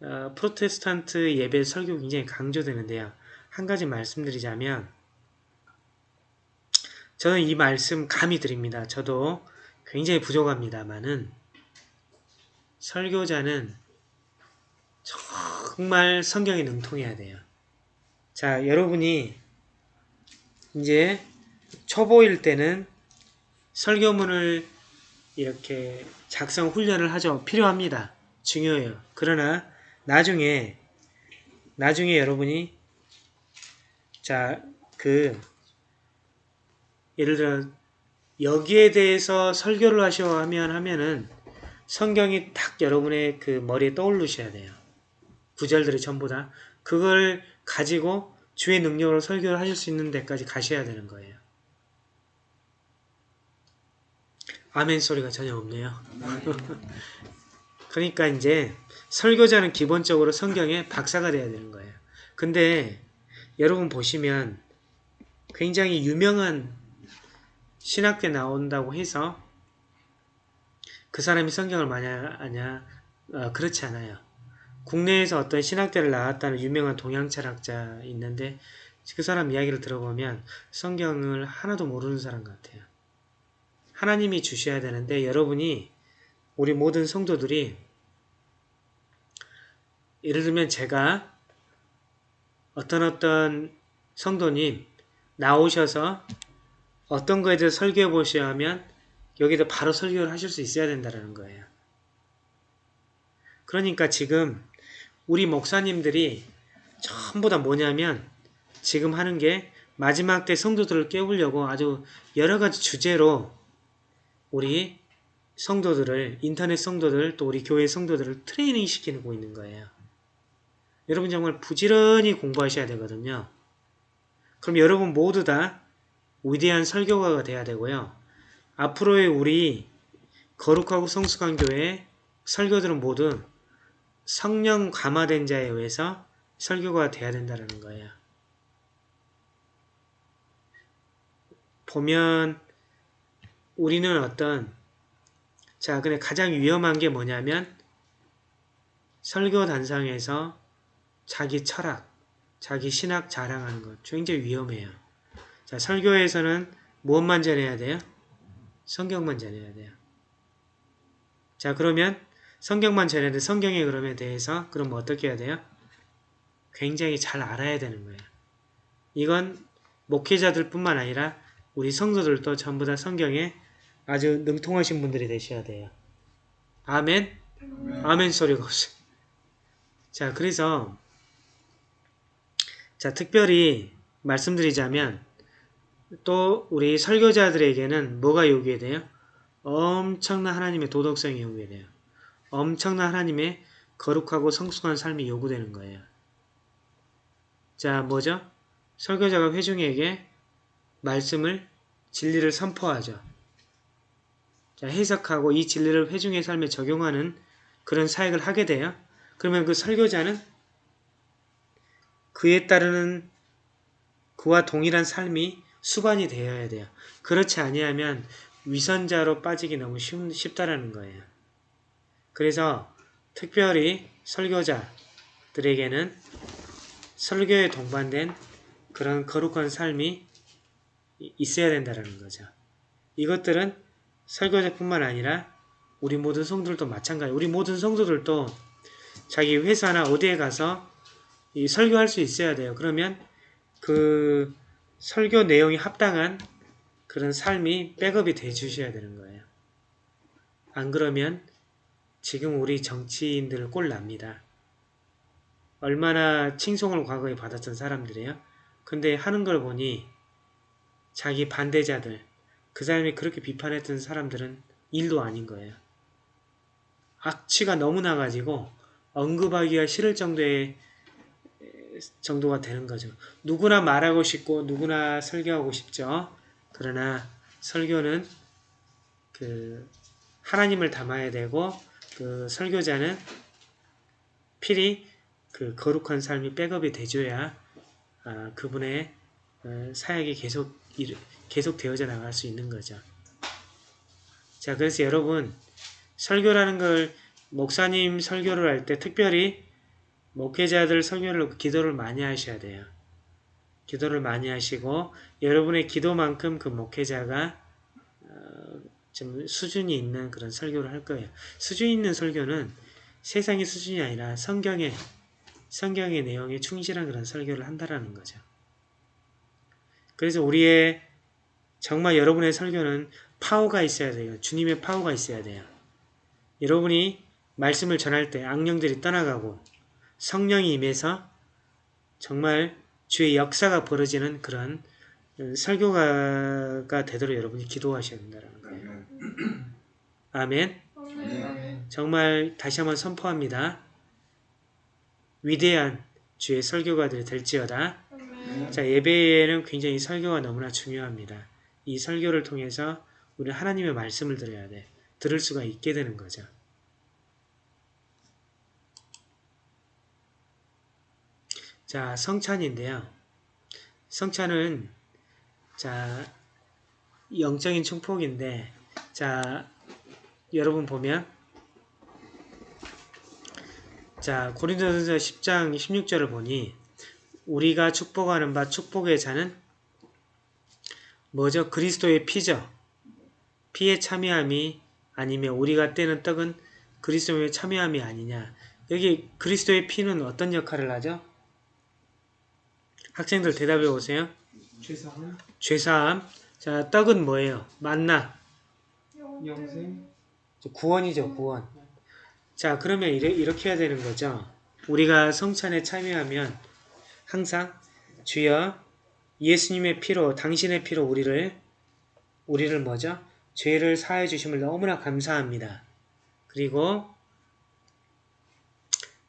어, 프로테스탄트 예배 설교 굉장히 강조되는데요. 한 가지 말씀드리자면 저는 이 말씀 감히 드립니다. 저도 굉장히 부족합니다만은 설교자는 정말 성경에 능통해야 돼요. 자, 여러분이 이제 초보일 때는 설교문을 이렇게 작성 훈련을 하죠. 필요합니다. 중요해요. 그러나 나중에 나중에 여러분이 자, 그 예를 들어 여기에 대해서 설교를 하셔 하면 하면은 성경이 딱 여러분의 그 머리에 떠오르셔야 돼요. 구절들이 전부 다 그걸 가지고 주의 능력으로 설교를 하실 수 있는 데까지 가셔야 되는 거예요. 아멘 소리가 전혀 없네요. 그러니까 이제 설교자는 기본적으로 성경의 박사가 돼야 되는 거예요. 근데 여러분 보시면 굉장히 유명한 신학교에 나온다고 해서 그 사람이 성경을 많이 아냐 어, 그렇지 않아요. 국내에서 어떤 신학대를 나왔다는 유명한 동양 철학자 있는데 그 사람 이야기를 들어보면 성경을 하나도 모르는 사람 같아요. 하나님이 주셔야 되는데 여러분이 우리 모든 성도들이 예를 들면 제가 어떤 어떤 성도님 나오셔서 어떤 거에 대해서 설교해 보셔야 하면 여기다 바로 설교를 하실 수 있어야 된다는 거예요. 그러니까 지금 우리 목사님들이 전부 다 뭐냐면 지금 하는 게 마지막 때 성도들을 깨우려고 아주 여러 가지 주제로 우리 성도들을 인터넷 성도들 또 우리 교회 성도들을 트레이닝 시키고 있는 거예요. 여러분 정말 부지런히 공부하셔야 되거든요. 그럼 여러분 모두 다 위대한 설교가가 돼야 되고요. 앞으로의 우리 거룩하고 성숙한 교회 설교들은 모두 성령 감화된 자에 의해서 설교가 돼야 된다는 거예요. 보면 우리는 어떤 자 근데 가장 위험한 게 뭐냐면 설교 단상에서 자기 철학, 자기 신학 자랑하는 것 굉장히 위험해요. 자 설교에서는 무엇만 전해야 돼요? 성경만 전해야 돼요. 자 그러면 성경만 전해야 돼. 성경의 그럼에 대해서 그럼 어떻게 해야 돼요? 굉장히 잘 알아야 되는 거예요. 이건 목회자들 뿐만 아니라 우리 성도들도 전부 다 성경에 아주 능통하신 분들이 되셔야 돼요. 아멘? 아멘 소리가 없어요. 자, 그래서 자, 특별히 말씀드리자면 또 우리 설교자들에게는 뭐가 요구돼요? 엄청난 하나님의 도덕성이 요구돼요. 엄청난 하나님의 거룩하고 성숙한 삶이 요구되는 거예요. 자, 뭐죠? 설교자가 회중에게 말씀을 진리를 선포하죠. 자, 해석하고 이 진리를 회중의 삶에 적용하는 그런 사역을 하게 돼요. 그러면 그 설교자는 그에 따르는 그와 동일한 삶이 수반이 되어야 돼요. 그렇지 아니하면 위선자로 빠지기 너무 쉽, 쉽다라는 거예요. 그래서 특별히 설교자들에게는 설교에 동반된 그런 거룩한 삶이 있어야 된다는 거죠. 이것들은 설교자뿐만 아니라 우리 모든 성도들도 마찬가지. 우리 모든 성도들도 자기 회사나 어디에 가서 이 설교할 수 있어야 돼요. 그러면 그 설교 내용이 합당한 그런 삶이 백업이 돼 주셔야 되는 거예요. 안 그러면 지금 우리 정치인들 꼴 납니다. 얼마나 칭송을 과거에 받았던 사람들이에요. 근데 하는 걸 보니 자기 반대자들, 그 사람이 그렇게 비판했던 사람들은 일도 아닌 거예요. 악취가 너무 나가지고 언급하기가 싫을 정도의 정도가 되는 거죠. 누구나 말하고 싶고 누구나 설교하고 싶죠. 그러나 설교는 그 하나님을 담아야 되고 그 설교자는 필히 그 거룩한 삶이 백업이 돼줘야 아, 그분의 어, 사역이 계속 계속 되어져 나갈 수 있는 거죠. 자, 그래서 여러분 설교라는 걸 목사님 설교를 할 때 특별히 목회자들 설교를 기도를 많이 하셔야 돼요. 기도를 많이 하시고 여러분의 기도만큼 그 목회자가 어, 좀 수준이 있는 그런 설교를 할 거예요. 수준 있는 설교는 세상의 수준이 아니라 성경의 성경의 내용에 충실한 그런 설교를 한다라는 거죠. 그래서 우리의 정말 여러분의 설교는 파워가 있어야 돼요. 주님의 파워가 있어야 돼요. 여러분이 말씀을 전할 때 악령들이 떠나가고 성령이 임해서 정말 주의 역사가 벌어지는 그런 설교가 되도록 여러분이 기도하셔야 된다는 아멘. 정말 다시 한번 선포합니다. 위대한 주의 설교가들이 될지어다. 자 예배에는 굉장히 설교가 너무나 중요합니다. 이 설교를 통해서 우리 하나님의 말씀을 들어야 돼. 들을 수가 있게 되는 거죠. 자, 성찬인데요. 성찬은 자 영적인 축복인데 자 여러분 보면 자 고린도전서 10장 16절을 보니 우리가 축복하는 바 축복의 자는 뭐죠? 그리스도의 피죠. 피에 참여함이 아니면 우리가 떼는 떡은 그리스도의 참여함이 아니냐. 여기 그리스도의 피는 어떤 역할을 하죠? 학생들 대답해 보세요. 죄사함, 죄사함. 자, 떡은 뭐예요? 만나. 영생, 구원이죠, 구원. 자, 그러면 이렇게 해야 되는 거죠. 우리가 성찬에 참여하면 항상 주여 예수님의 피로, 당신의 피로 우리를, 우리를 뭐죠? 죄를 사해 주심을 너무나 감사합니다. 그리고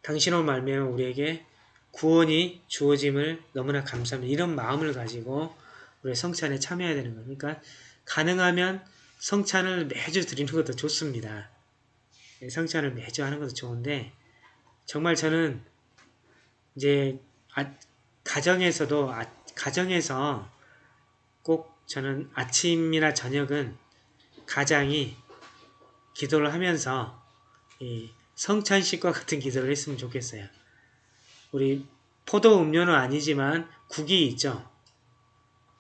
당신으로 말미암아 우리에게 구원이 주어짐을 너무나 감사합니다. 이런 마음을 가지고 우리 성찬에 참여해야 되는 겁니까? 가능하면 성찬을 매주 드리는 것도 좋습니다. 예, 성찬을 매주 하는 것도 좋은데 정말 저는 이제 아, 가정에서도 아, 가정에서 꼭 저는 아침이나 저녁은 가장이 기도를 하면서 이 성찬식과 같은 기도를 했으면 좋겠어요. 우리 포도 음료는 아니지만 국이 있죠.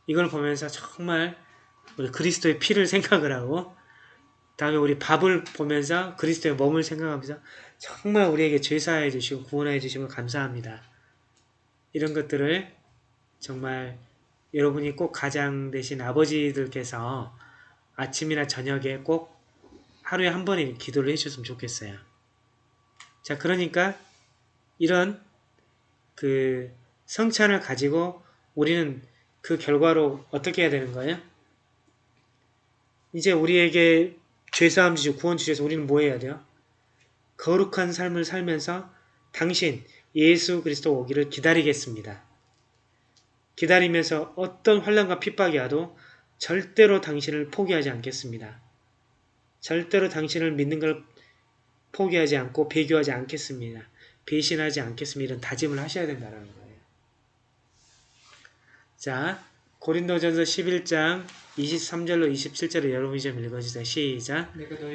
이걸 보면서 정말 우리 그리스도의 피를 생각을 하고 다음에 우리 밥을 보면서 그리스도의 몸을 생각하면서 정말 우리에게 죄 사해 주시고 구원해 주시면 감사합니다. 이런 것들을 정말 여러분이 꼭 가장 되신 아버지들께서 아침이나 저녁에 꼭 하루에 한 번에 기도를 해주셨으면 좋겠어요. 자, 그러니까 이런 그 성찬을 가지고 우리는 그 결과로 어떻게 해야 되는 거예요? 이제 우리에게 죄사함 주시고 구원 주셔서 우리는 뭐 해야 돼요? 거룩한 삶을 살면서 당신 예수 그리스도 오기를 기다리겠습니다. 기다리면서 어떤 환란과 핍박이 와도 절대로 당신을 포기하지 않겠습니다. 절대로 당신을 믿는 걸 포기하지 않고 배교하지 않겠습니다. 배신하지 않겠습니다. 이런 다짐을 하셔야 된다는 거예요. 자, 고린도전서 11장 23절로 27절을 여러분이 좀 읽어주세요. 시작.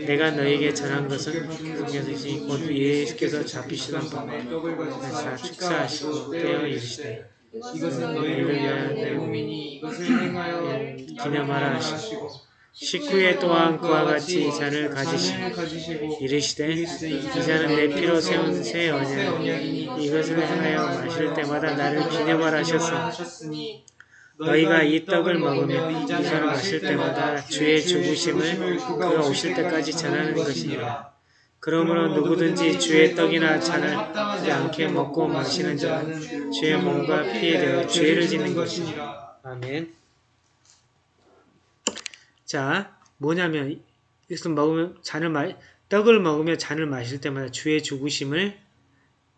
내가 너에게 전한 것은 성경이시 곧 예수께서 잡히시던 밤에 가지사 축사하시고 떼어 이르시되 이것은 너희를 위하여 내 몸이니 이것을 행하여 기념하라 하시고 식후에 또한 그와 같이 이 잔을 가지시고 이르시되 이 잔은 내 피로 세운 새 언약이니 이것을 행하여 마실 때마다 나를 기념하라 하셨으니 너희가 이 떡을 먹으며 이 잔을 마실 때마다 주의 죽으심을 그가 오실 때까지 전하는 것이니라. 그러므로 누구든지 주의 떡이나 잔을 하지 않게 먹고 마시는 자는 주의 몸과 피에 대하여 죄를 짓는 것이니라. 아멘. 자, 뭐냐면 이것을 먹으면 잔을 마 떡을 먹으며 잔을 마실 때마다 주의 죽으심을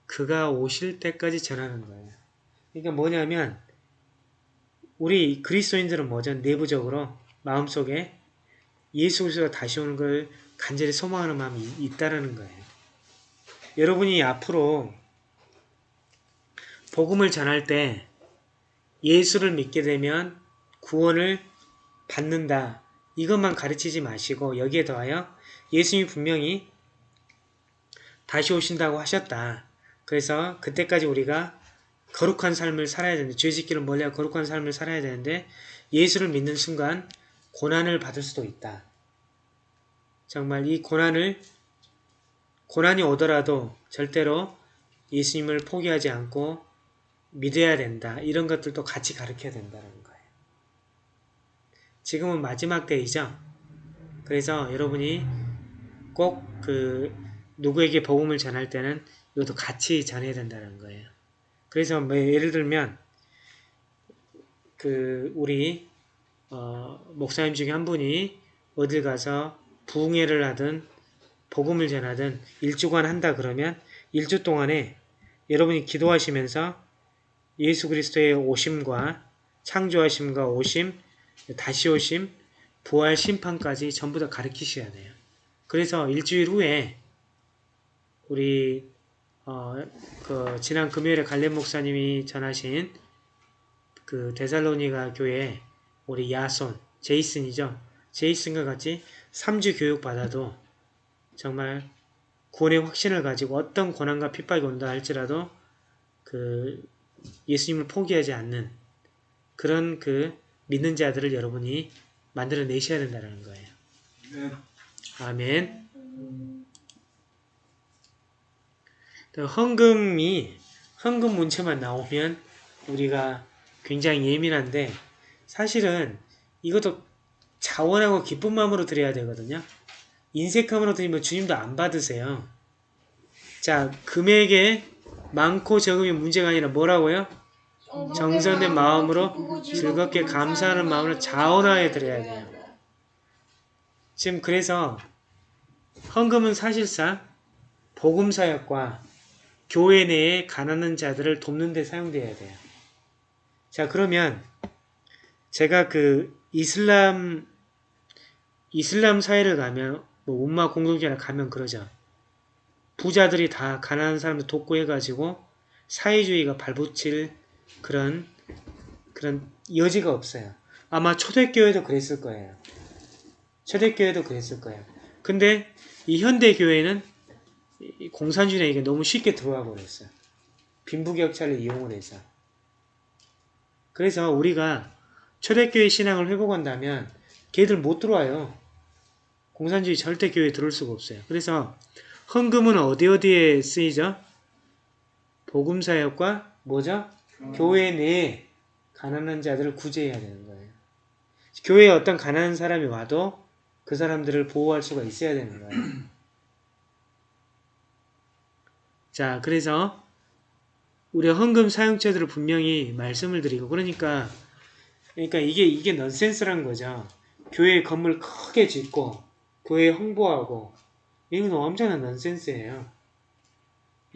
그가 오실 때까지 전하는 거예요. 그러니까 뭐냐면 우리 그리스도인들은 뭐죠? 내부적으로 마음속에 예수 그리스도가 다시 오는 걸 간절히 소망하는 마음이 있다라는 거예요. 여러분이 앞으로 복음을 전할 때 예수를 믿게 되면 구원을 받는다. 이것만 가르치지 마시고 여기에 더하여 예수님이 분명히 다시 오신다고 하셨다. 그래서 그때까지 우리가 거룩한 삶을 살아야 되는데 죄 짓기를 멀리하고 거룩한 삶을 살아야 되는데 예수를 믿는 순간 고난을 받을 수도 있다. 정말 이 고난을 고난이 오더라도 절대로 예수님을 포기하지 않고 믿어야 된다. 이런 것들도 같이 가르쳐야 된다는 거예요. 지금은 마지막 때이죠. 그래서 여러분이 꼭 그 누구에게 복음을 전할 때는 이것도 같이 전해야 된다는 거예요. 그래서 뭐 예를 들면 그 우리 어, 목사님 중에 한 분이 어딜 가서 부흥회를 하든 복음을 전하든 일주간 한다 그러면 일주 동안에 여러분이 기도하시면서 예수 그리스도의 오심과 창조하심과 오심, 다시 오심, 부활 심판까지 전부 다 가르치셔야 돼요. 그래서 일주일 후에 우리 어, 그 지난 금요일에 갈렙 목사님이 전하신 그 데살로니가 교회 우리 야손 제이슨이죠. 제이슨과 같이 3주 교육 받아도 정말 구원의 확신을 가지고 어떤 고난과 핍박이 온다 할지라도 그 예수님을 포기하지 않는 그런 그 믿는 자들을 여러분이 만들어 내셔야 된다는 거예요. 아멘. 또 헌금이 헌금 문체만 나오면 우리가 굉장히 예민한데 사실은 이것도 자원하고 기쁜 마음으로 드려야 되거든요. 인색함으로 드리면 주님도 안 받으세요. 자, 금액에 많고 적음이 문제가 아니라 뭐라고요? 정성된 마음으로 즐겁게 감사하는 마음으로 자원하여 드려야 돼요. 지금 그래서 헌금은 사실상 복음 사역과 교회 내에 가난한 자들을 돕는 데 사용돼야 돼요. 자, 그러면 제가 그 이슬람 이슬람 사회를 가면 뭐 음마 공동체나 가면 그러죠. 부자들이 다 가난한 사람들 돕고 해가지고 사회주의가 발붙일 그런 그런 여지가 없어요. 아마 초대교회도 그랬을 거예요. 초대교회도 그랬을 거예요. 근데 이 현대교회는 이 공산주의에 이게 너무 쉽게 들어와 버렸어요. 빈부격차를 이용을 해서. 그래서 우리가 초대교회 신앙을 회복한다면 걔들 못 들어와요. 공산주의 절대 교회에 들어올 수가 없어요. 그래서 헌금은 어디 어디에 쓰이죠? 복음사역과 뭐죠? 교회 내에 가난한 자들을 구제해야 되는 거예요. 교회에 어떤 가난한 사람이 와도 그 사람들을 보호할 수가 있어야 되는 거예요. 자, 그래서 우리 헌금 사용처들을 분명히 말씀을 드리고 그러니까 그러니까 이게 이게 넌센스란 거죠. 교회 건물 크게 짓고 교회 홍보하고 이건 엄청난 넌센스예요.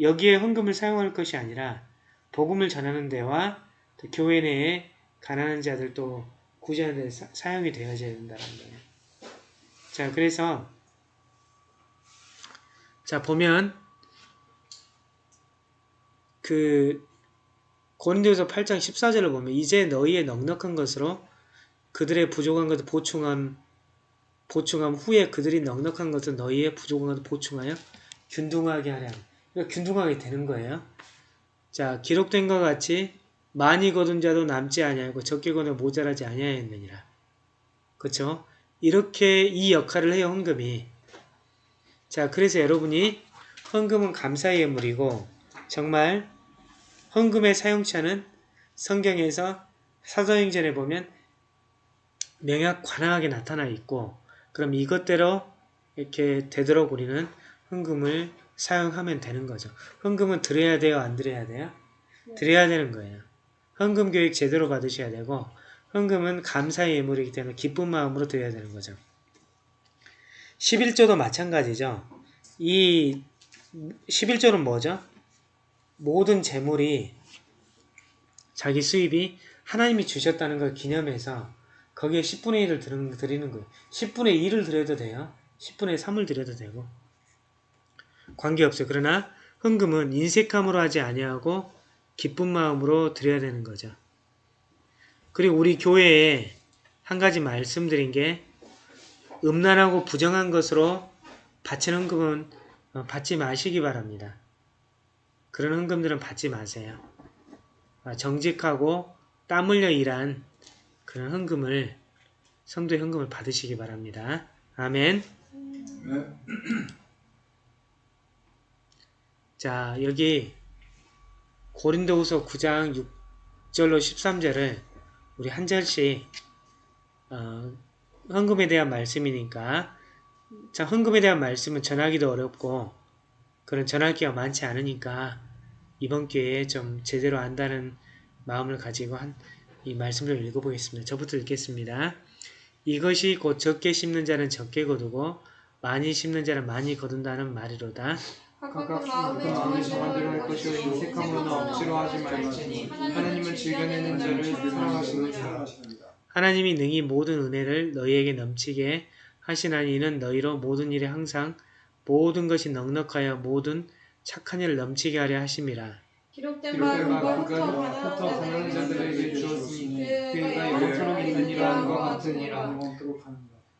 여기에 헌금을 사용할 것이 아니라 복음을 전하는 데와 또 교회 내에 가난한 자들 또 구제하는 데 사, 사용이 되어져야 된다는 거예요. 자, 그래서 자 보면 그 고린도서 8장 14절을 보면 이제 너희의 넉넉한 것으로 그들의 부족한 것을 보충함 보충함 후에 그들이 넉넉한 것을 너희의 부족한 것을 보충하여 균등하게 하렴. 그러니까 균등하게 되는 거예요. 자 기록된 것 같이 많이 거둔 자도 남지 아니하고 적게 거둔 모자라지 아니하였느니라. 그렇죠? 이렇게 이 역할을 해요 헌금이. 자 그래서 여러분이 헌금은 감사의 예물이고 정말 헌금의 사용처는 성경에서 사도행전에 보면 명약 관항하게 나타나 있고 그럼 이것대로 이렇게 되도록 우리는 헌금을 사용하면 되는 거죠. 헌금은 드려야 돼요? 안 드려야 돼요? 드려야 되는 거예요. 헌금 교육 제대로 받으셔야 되고 헌금은 감사의 예물이기 때문에 기쁜 마음으로 드려야 되는 거죠. 11조도 마찬가지죠. 이 11조는 뭐죠? 모든 재물이 자기 수입이 하나님이 주셨다는 걸 기념해서 거기에 10분의 1을 드리는 거예요. 10분의 1을 드려도 돼요. 10분의 3을 드려도 되고 관계없어요. 그러나 헌금은 인색함으로 하지 아니하고 기쁜 마음으로 드려야 되는 거죠. 그리고 우리 교회에 한 가지 말씀드린 게 음란하고 부정한 것으로 바치는 헌금은 어, 받지 마시기 바랍니다. 그런 헌금들은 받지 마세요. 아, 정직하고 땀 흘려 일한 그런 헌금을 성도의 헌금을 받으시기 바랍니다. 아멘. 자 여기 고린도후서 9장 6절로 13절을 우리 한 절씩 어, 헌금에 대한 말씀이니까 자 헌금에 대한 말씀은 전하기도 어렵고 그런 전하기가 많지 않으니까 이번 기회에 좀 제대로 안다는 마음을 가지고 한 이 말씀을 읽어보겠습니다. 저부터 읽겠습니다. 이것이 곧 적게 심는 자는 적게 거두고 많이 심는 자는 많이 거둔다는 말이로다. 각각 마음에 정한 대로 할 것이요 인색함으로나 억지로 하지 말지니 하나님은 즐겨내는 자를 사랑하시느니라. 하나님이 능히 모든 은혜를 너희에게 넘치게 하시나니 이는 너희로 모든 일에 항상 모든 것이 넉넉하여 모든 착한 일을 넘치게 하려 하심이라. 기록된 바바 그가 그가 흩어 흩어 가난한 가난한 자들에게 주었으니 그가 영처럼 있느니라 것 같으니라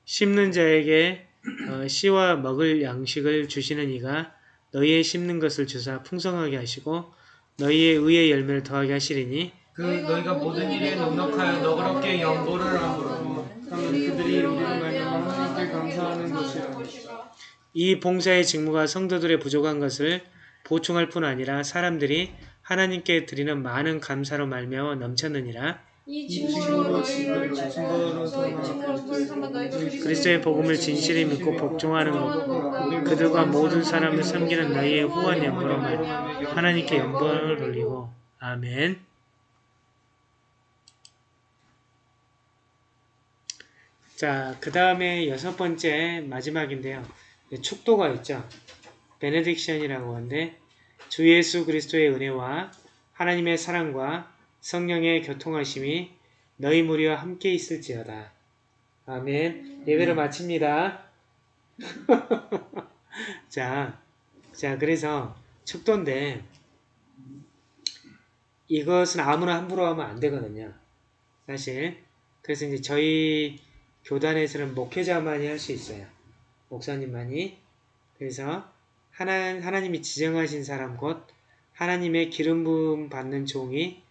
심는 자에게 어, 씨와 먹을 양식을 주시는 이가 너희의 심는 것을 주사 풍성하게 하시고 너희의 의의 열매를 더하게 하시리니 그 너희가 모든 일에 넉넉하여 너그럽게 연보를 하므로 그들이 우리를 말미암아 하나님께 감사하는 것이라. 이 봉사의 직무가 성도들의 부족한 것을 보충할 뿐 아니라 사람들이 하나님께 드리는 많은 감사로 말미암아 넘쳤느니라. 그리스도의 복음을 진실히 믿고 복종하는 것 그들과 모든 사람을 섬기는 너희의 후한 연보로 말 하나님께 연보를 돌리고 아멘 자, 그 다음에 여섯 번째 마지막인데요. 네, 축도가 있죠. 베네딕션이라고 하는데 주 예수 그리스도의 은혜와 하나님의 사랑과 성령의 교통하심이 너희 무리와 함께 있을지어다. 아멘. 예배를 마칩니다. 자, 자, 그래서 축도인데 이것은 아무나 함부로 하면 안 되거든요. 사실. 그래서 이제 저희 교단에서는 목회자만이 할 수 있어요. 목사님만이. 그래서 하나, 하나님이 지정하신 사람 곧 하나님의 기름 부음 받는 종이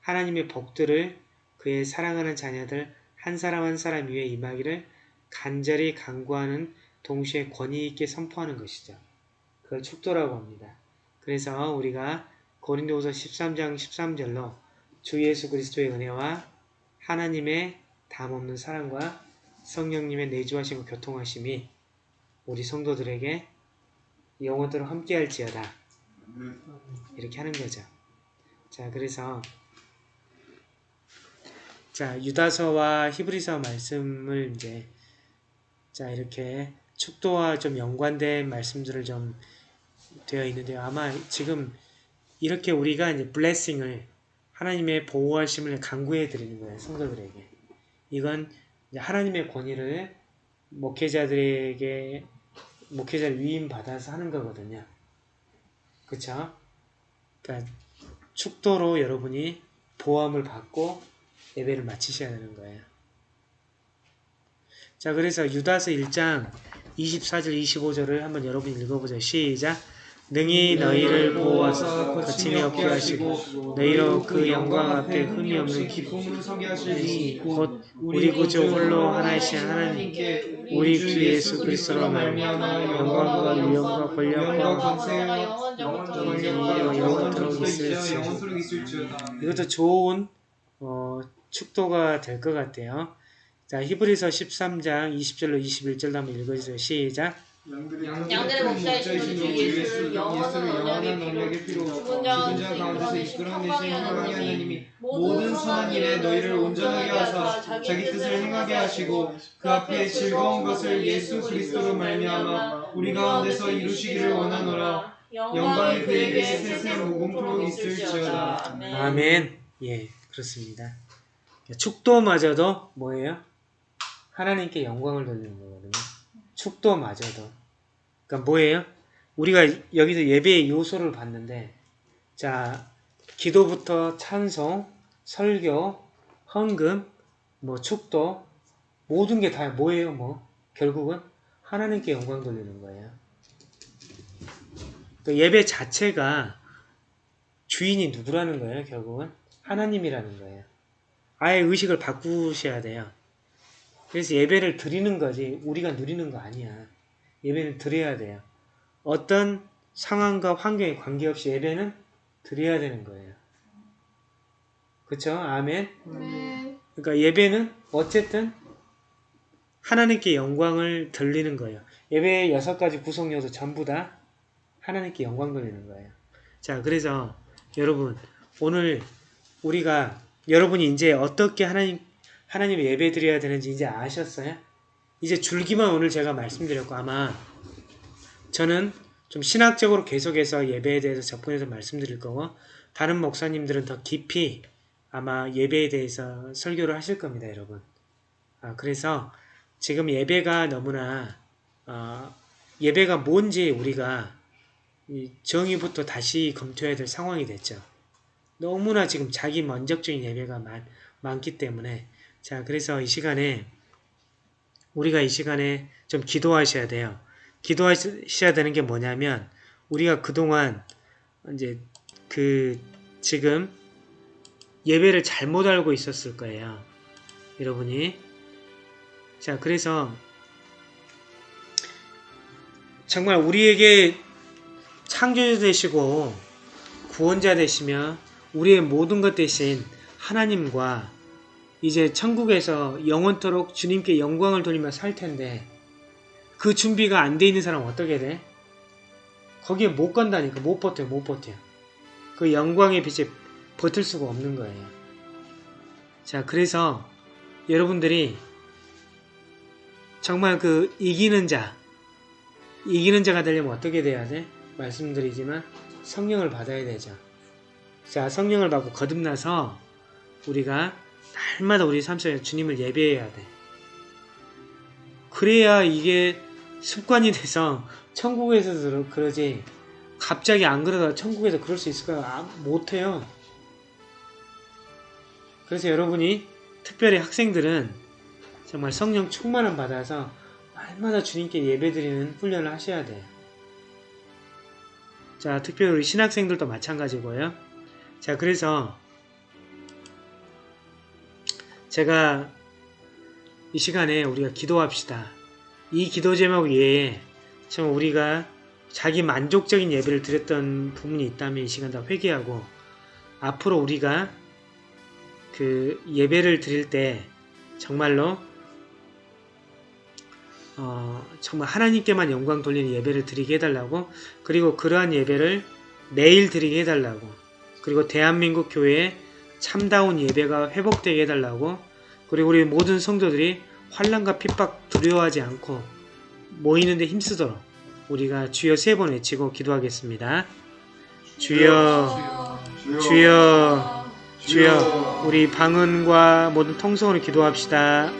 하나님의 복들을 그의 사랑하는 자녀들 한 사람 한 사람 위에 임하기를 간절히 간구하는 동시에 권위 있게 선포하는 것이죠. 그걸 축도라고 합니다. 그래서 우리가 고린도후서 13장 13절로 주 예수 그리스도의 은혜와 하나님의 담없는 사랑과 성령님의 내주하시고 교통하심이 우리 성도들에게 영원토록 함께할지어다. 이렇게 하는 거죠. 자, 그래서 자 유다서와 히브리서 말씀을 이제 자 이렇게 축도와 좀 연관된 말씀들을 좀 되어 있는데요. 아마 지금 이렇게 우리가 이제 블레싱을 하나님의 보호하심을 강구해 드리는 거예요. 성도들에게. 이건 하나님의 권위를 목회자들에게 목회자를 위임 받아서 하는 거거든요. 그쵸? 그러니까 축도로 여러분이 보함을 받고 예배를 마치셔야 되는 거예요. 자, 그래서 유다서 1장 24절 25절을 한번 여러분이 읽어보죠. 시작. 능히 너희를 보호하사 거침이 없게 하시고 너희로 그 영광 앞에 흠이 없는 기쁨으로 서게 하시니 곧 우리 구주 홀로 하나이신 하나님께 우리 주 예수 그리스도로 말미암아 영광과 위엄과 권력과 영원토록 영원토록 있을지어다. 이것도 좋은 어, 축도가 될 것 같아요. 자, 히브리서 13장 20절로 21절도 한번 읽어주세요. 시작. 양들의 목자이신 주 예수를 영원한 언약의 피로 죽은 자 가운데서 이끌어내신 하나님 하나님이 모든 선한 일에 너희를 온전하게 하사 자기 뜻을 행하게 하시고 그 앞에 즐거운 것을 예수 그리스도로 말미암아 우리 가운데서 이루시기를 원하노라 영광이 그에게 세세 무궁토록 있을지어다 아멘. 아멘. 예, 그렇습니다. 축도마저도 뭐예요? 하나님께 영광을 돌리는 거거든요. 축도마저도. 그러니까 뭐예요? 우리가 여기서 예배의 요소를 봤는데, 자, 기도부터 찬송, 설교, 헌금, 뭐 축도, 모든 게 다 뭐예요? 뭐 결국은 하나님께 영광 돌리는 거예요. 그 예배 자체가 주인이 누구라는 거예요? 결국은 하나님이라는 거예요. 아예 의식을 바꾸셔야 돼요. 그래서 예배를 드리는 거지 우리가 누리는 거 아니야. 예배는 드려야 돼요. 어떤 상황과 환경에 관계없이 예배는 드려야 되는 거예요. 그쵸? 아멘. 네. 그러니까 예배는 어쨌든 하나님께 영광을 돌리는 거예요. 예배의 여섯 가지 구성 요소 전부 다 하나님께 영광 돌리는 거예요. 자, 그래서 여러분 오늘 우리가 여러분이 이제 어떻게 하나님 하나님 예배 드려야 되는지 이제 아셨어요? 이제 줄기만 오늘 제가 말씀드렸고 아마 저는 좀 신학적으로 계속해서 예배에 대해서 접근해서 말씀드릴 거고 다른 목사님들은 더 깊이 아마 예배에 대해서 설교를 하실 겁니다, 여러분. 아, 그래서 지금 예배가 너무나 어, 예배가 뭔지 우리가 이 정의부터 다시 검토해야 될 상황이 됐죠. 너무나 지금 자기 먼적적인 예배가 많, 많기 때문에 자 그래서 이 시간에 우리가 이 시간에 좀 기도하셔야 돼요. 기도하셔야 되는 게 뭐냐면 우리가 그동안 이제 그 지금 예배를 잘못 알고 있었을 거예요. 여러분이 자 그래서 정말 우리에게 창조주 되시고 구원자 되시며 우리의 모든 것 대신 하나님과 이제 천국에서 영원토록 주님께 영광을 돌리며 살 텐데 그 준비가 안 돼 있는 사람은 어떻게 돼? 거기에 못 간다니까 못 버텨 못 버텨 그 영광의 빛에 버틸 수가 없는 거예요 자 그래서 여러분들이 정말 그 이기는 자, 이기는 자가 되려면 어떻게 돼야 돼? 말씀드리지만 성령을 받아야 되죠. 자, 성령을 받고 거듭나서 우리가 날마다 우리 삶 속에 주님을 예배해야 돼. 그래야 이게 습관이 돼서 천국에서도 그러지 갑자기 안 그러다 천국에서 그럴 수 있을까? 아, 못해요. 그래서 여러분이 특별히 학생들은 정말 성령 충만을 받아서 날마다 주님께 예배드리는 훈련을 하셔야 돼요. 자, 특별히 우리 신학생들도 마찬가지고요. 자, 그래서 제가 이 시간에 우리가 기도합시다. 이 기도 제목 외에 참 우리가 자기 만족적인 예배를 드렸던 부분이 있다면 이 시간 다 회개하고 앞으로 우리가 그 예배를 드릴 때 정말로 어, 정말 하나님께만 영광 돌리는 예배를 드리게 해달라고 그리고 그러한 예배를 매일 드리게 해달라고 그리고 대한민국 교회에 참다운 예배가 회복되게 해달라고 그리고 우리 모든 성도들이 환란과 핍박 두려워하지 않고 모이는데 힘쓰도록 우리가 주여 세 번 외치고 기도하겠습니다. 주여 주여 주여 우리 방언과 모든 통성으로 기도합시다.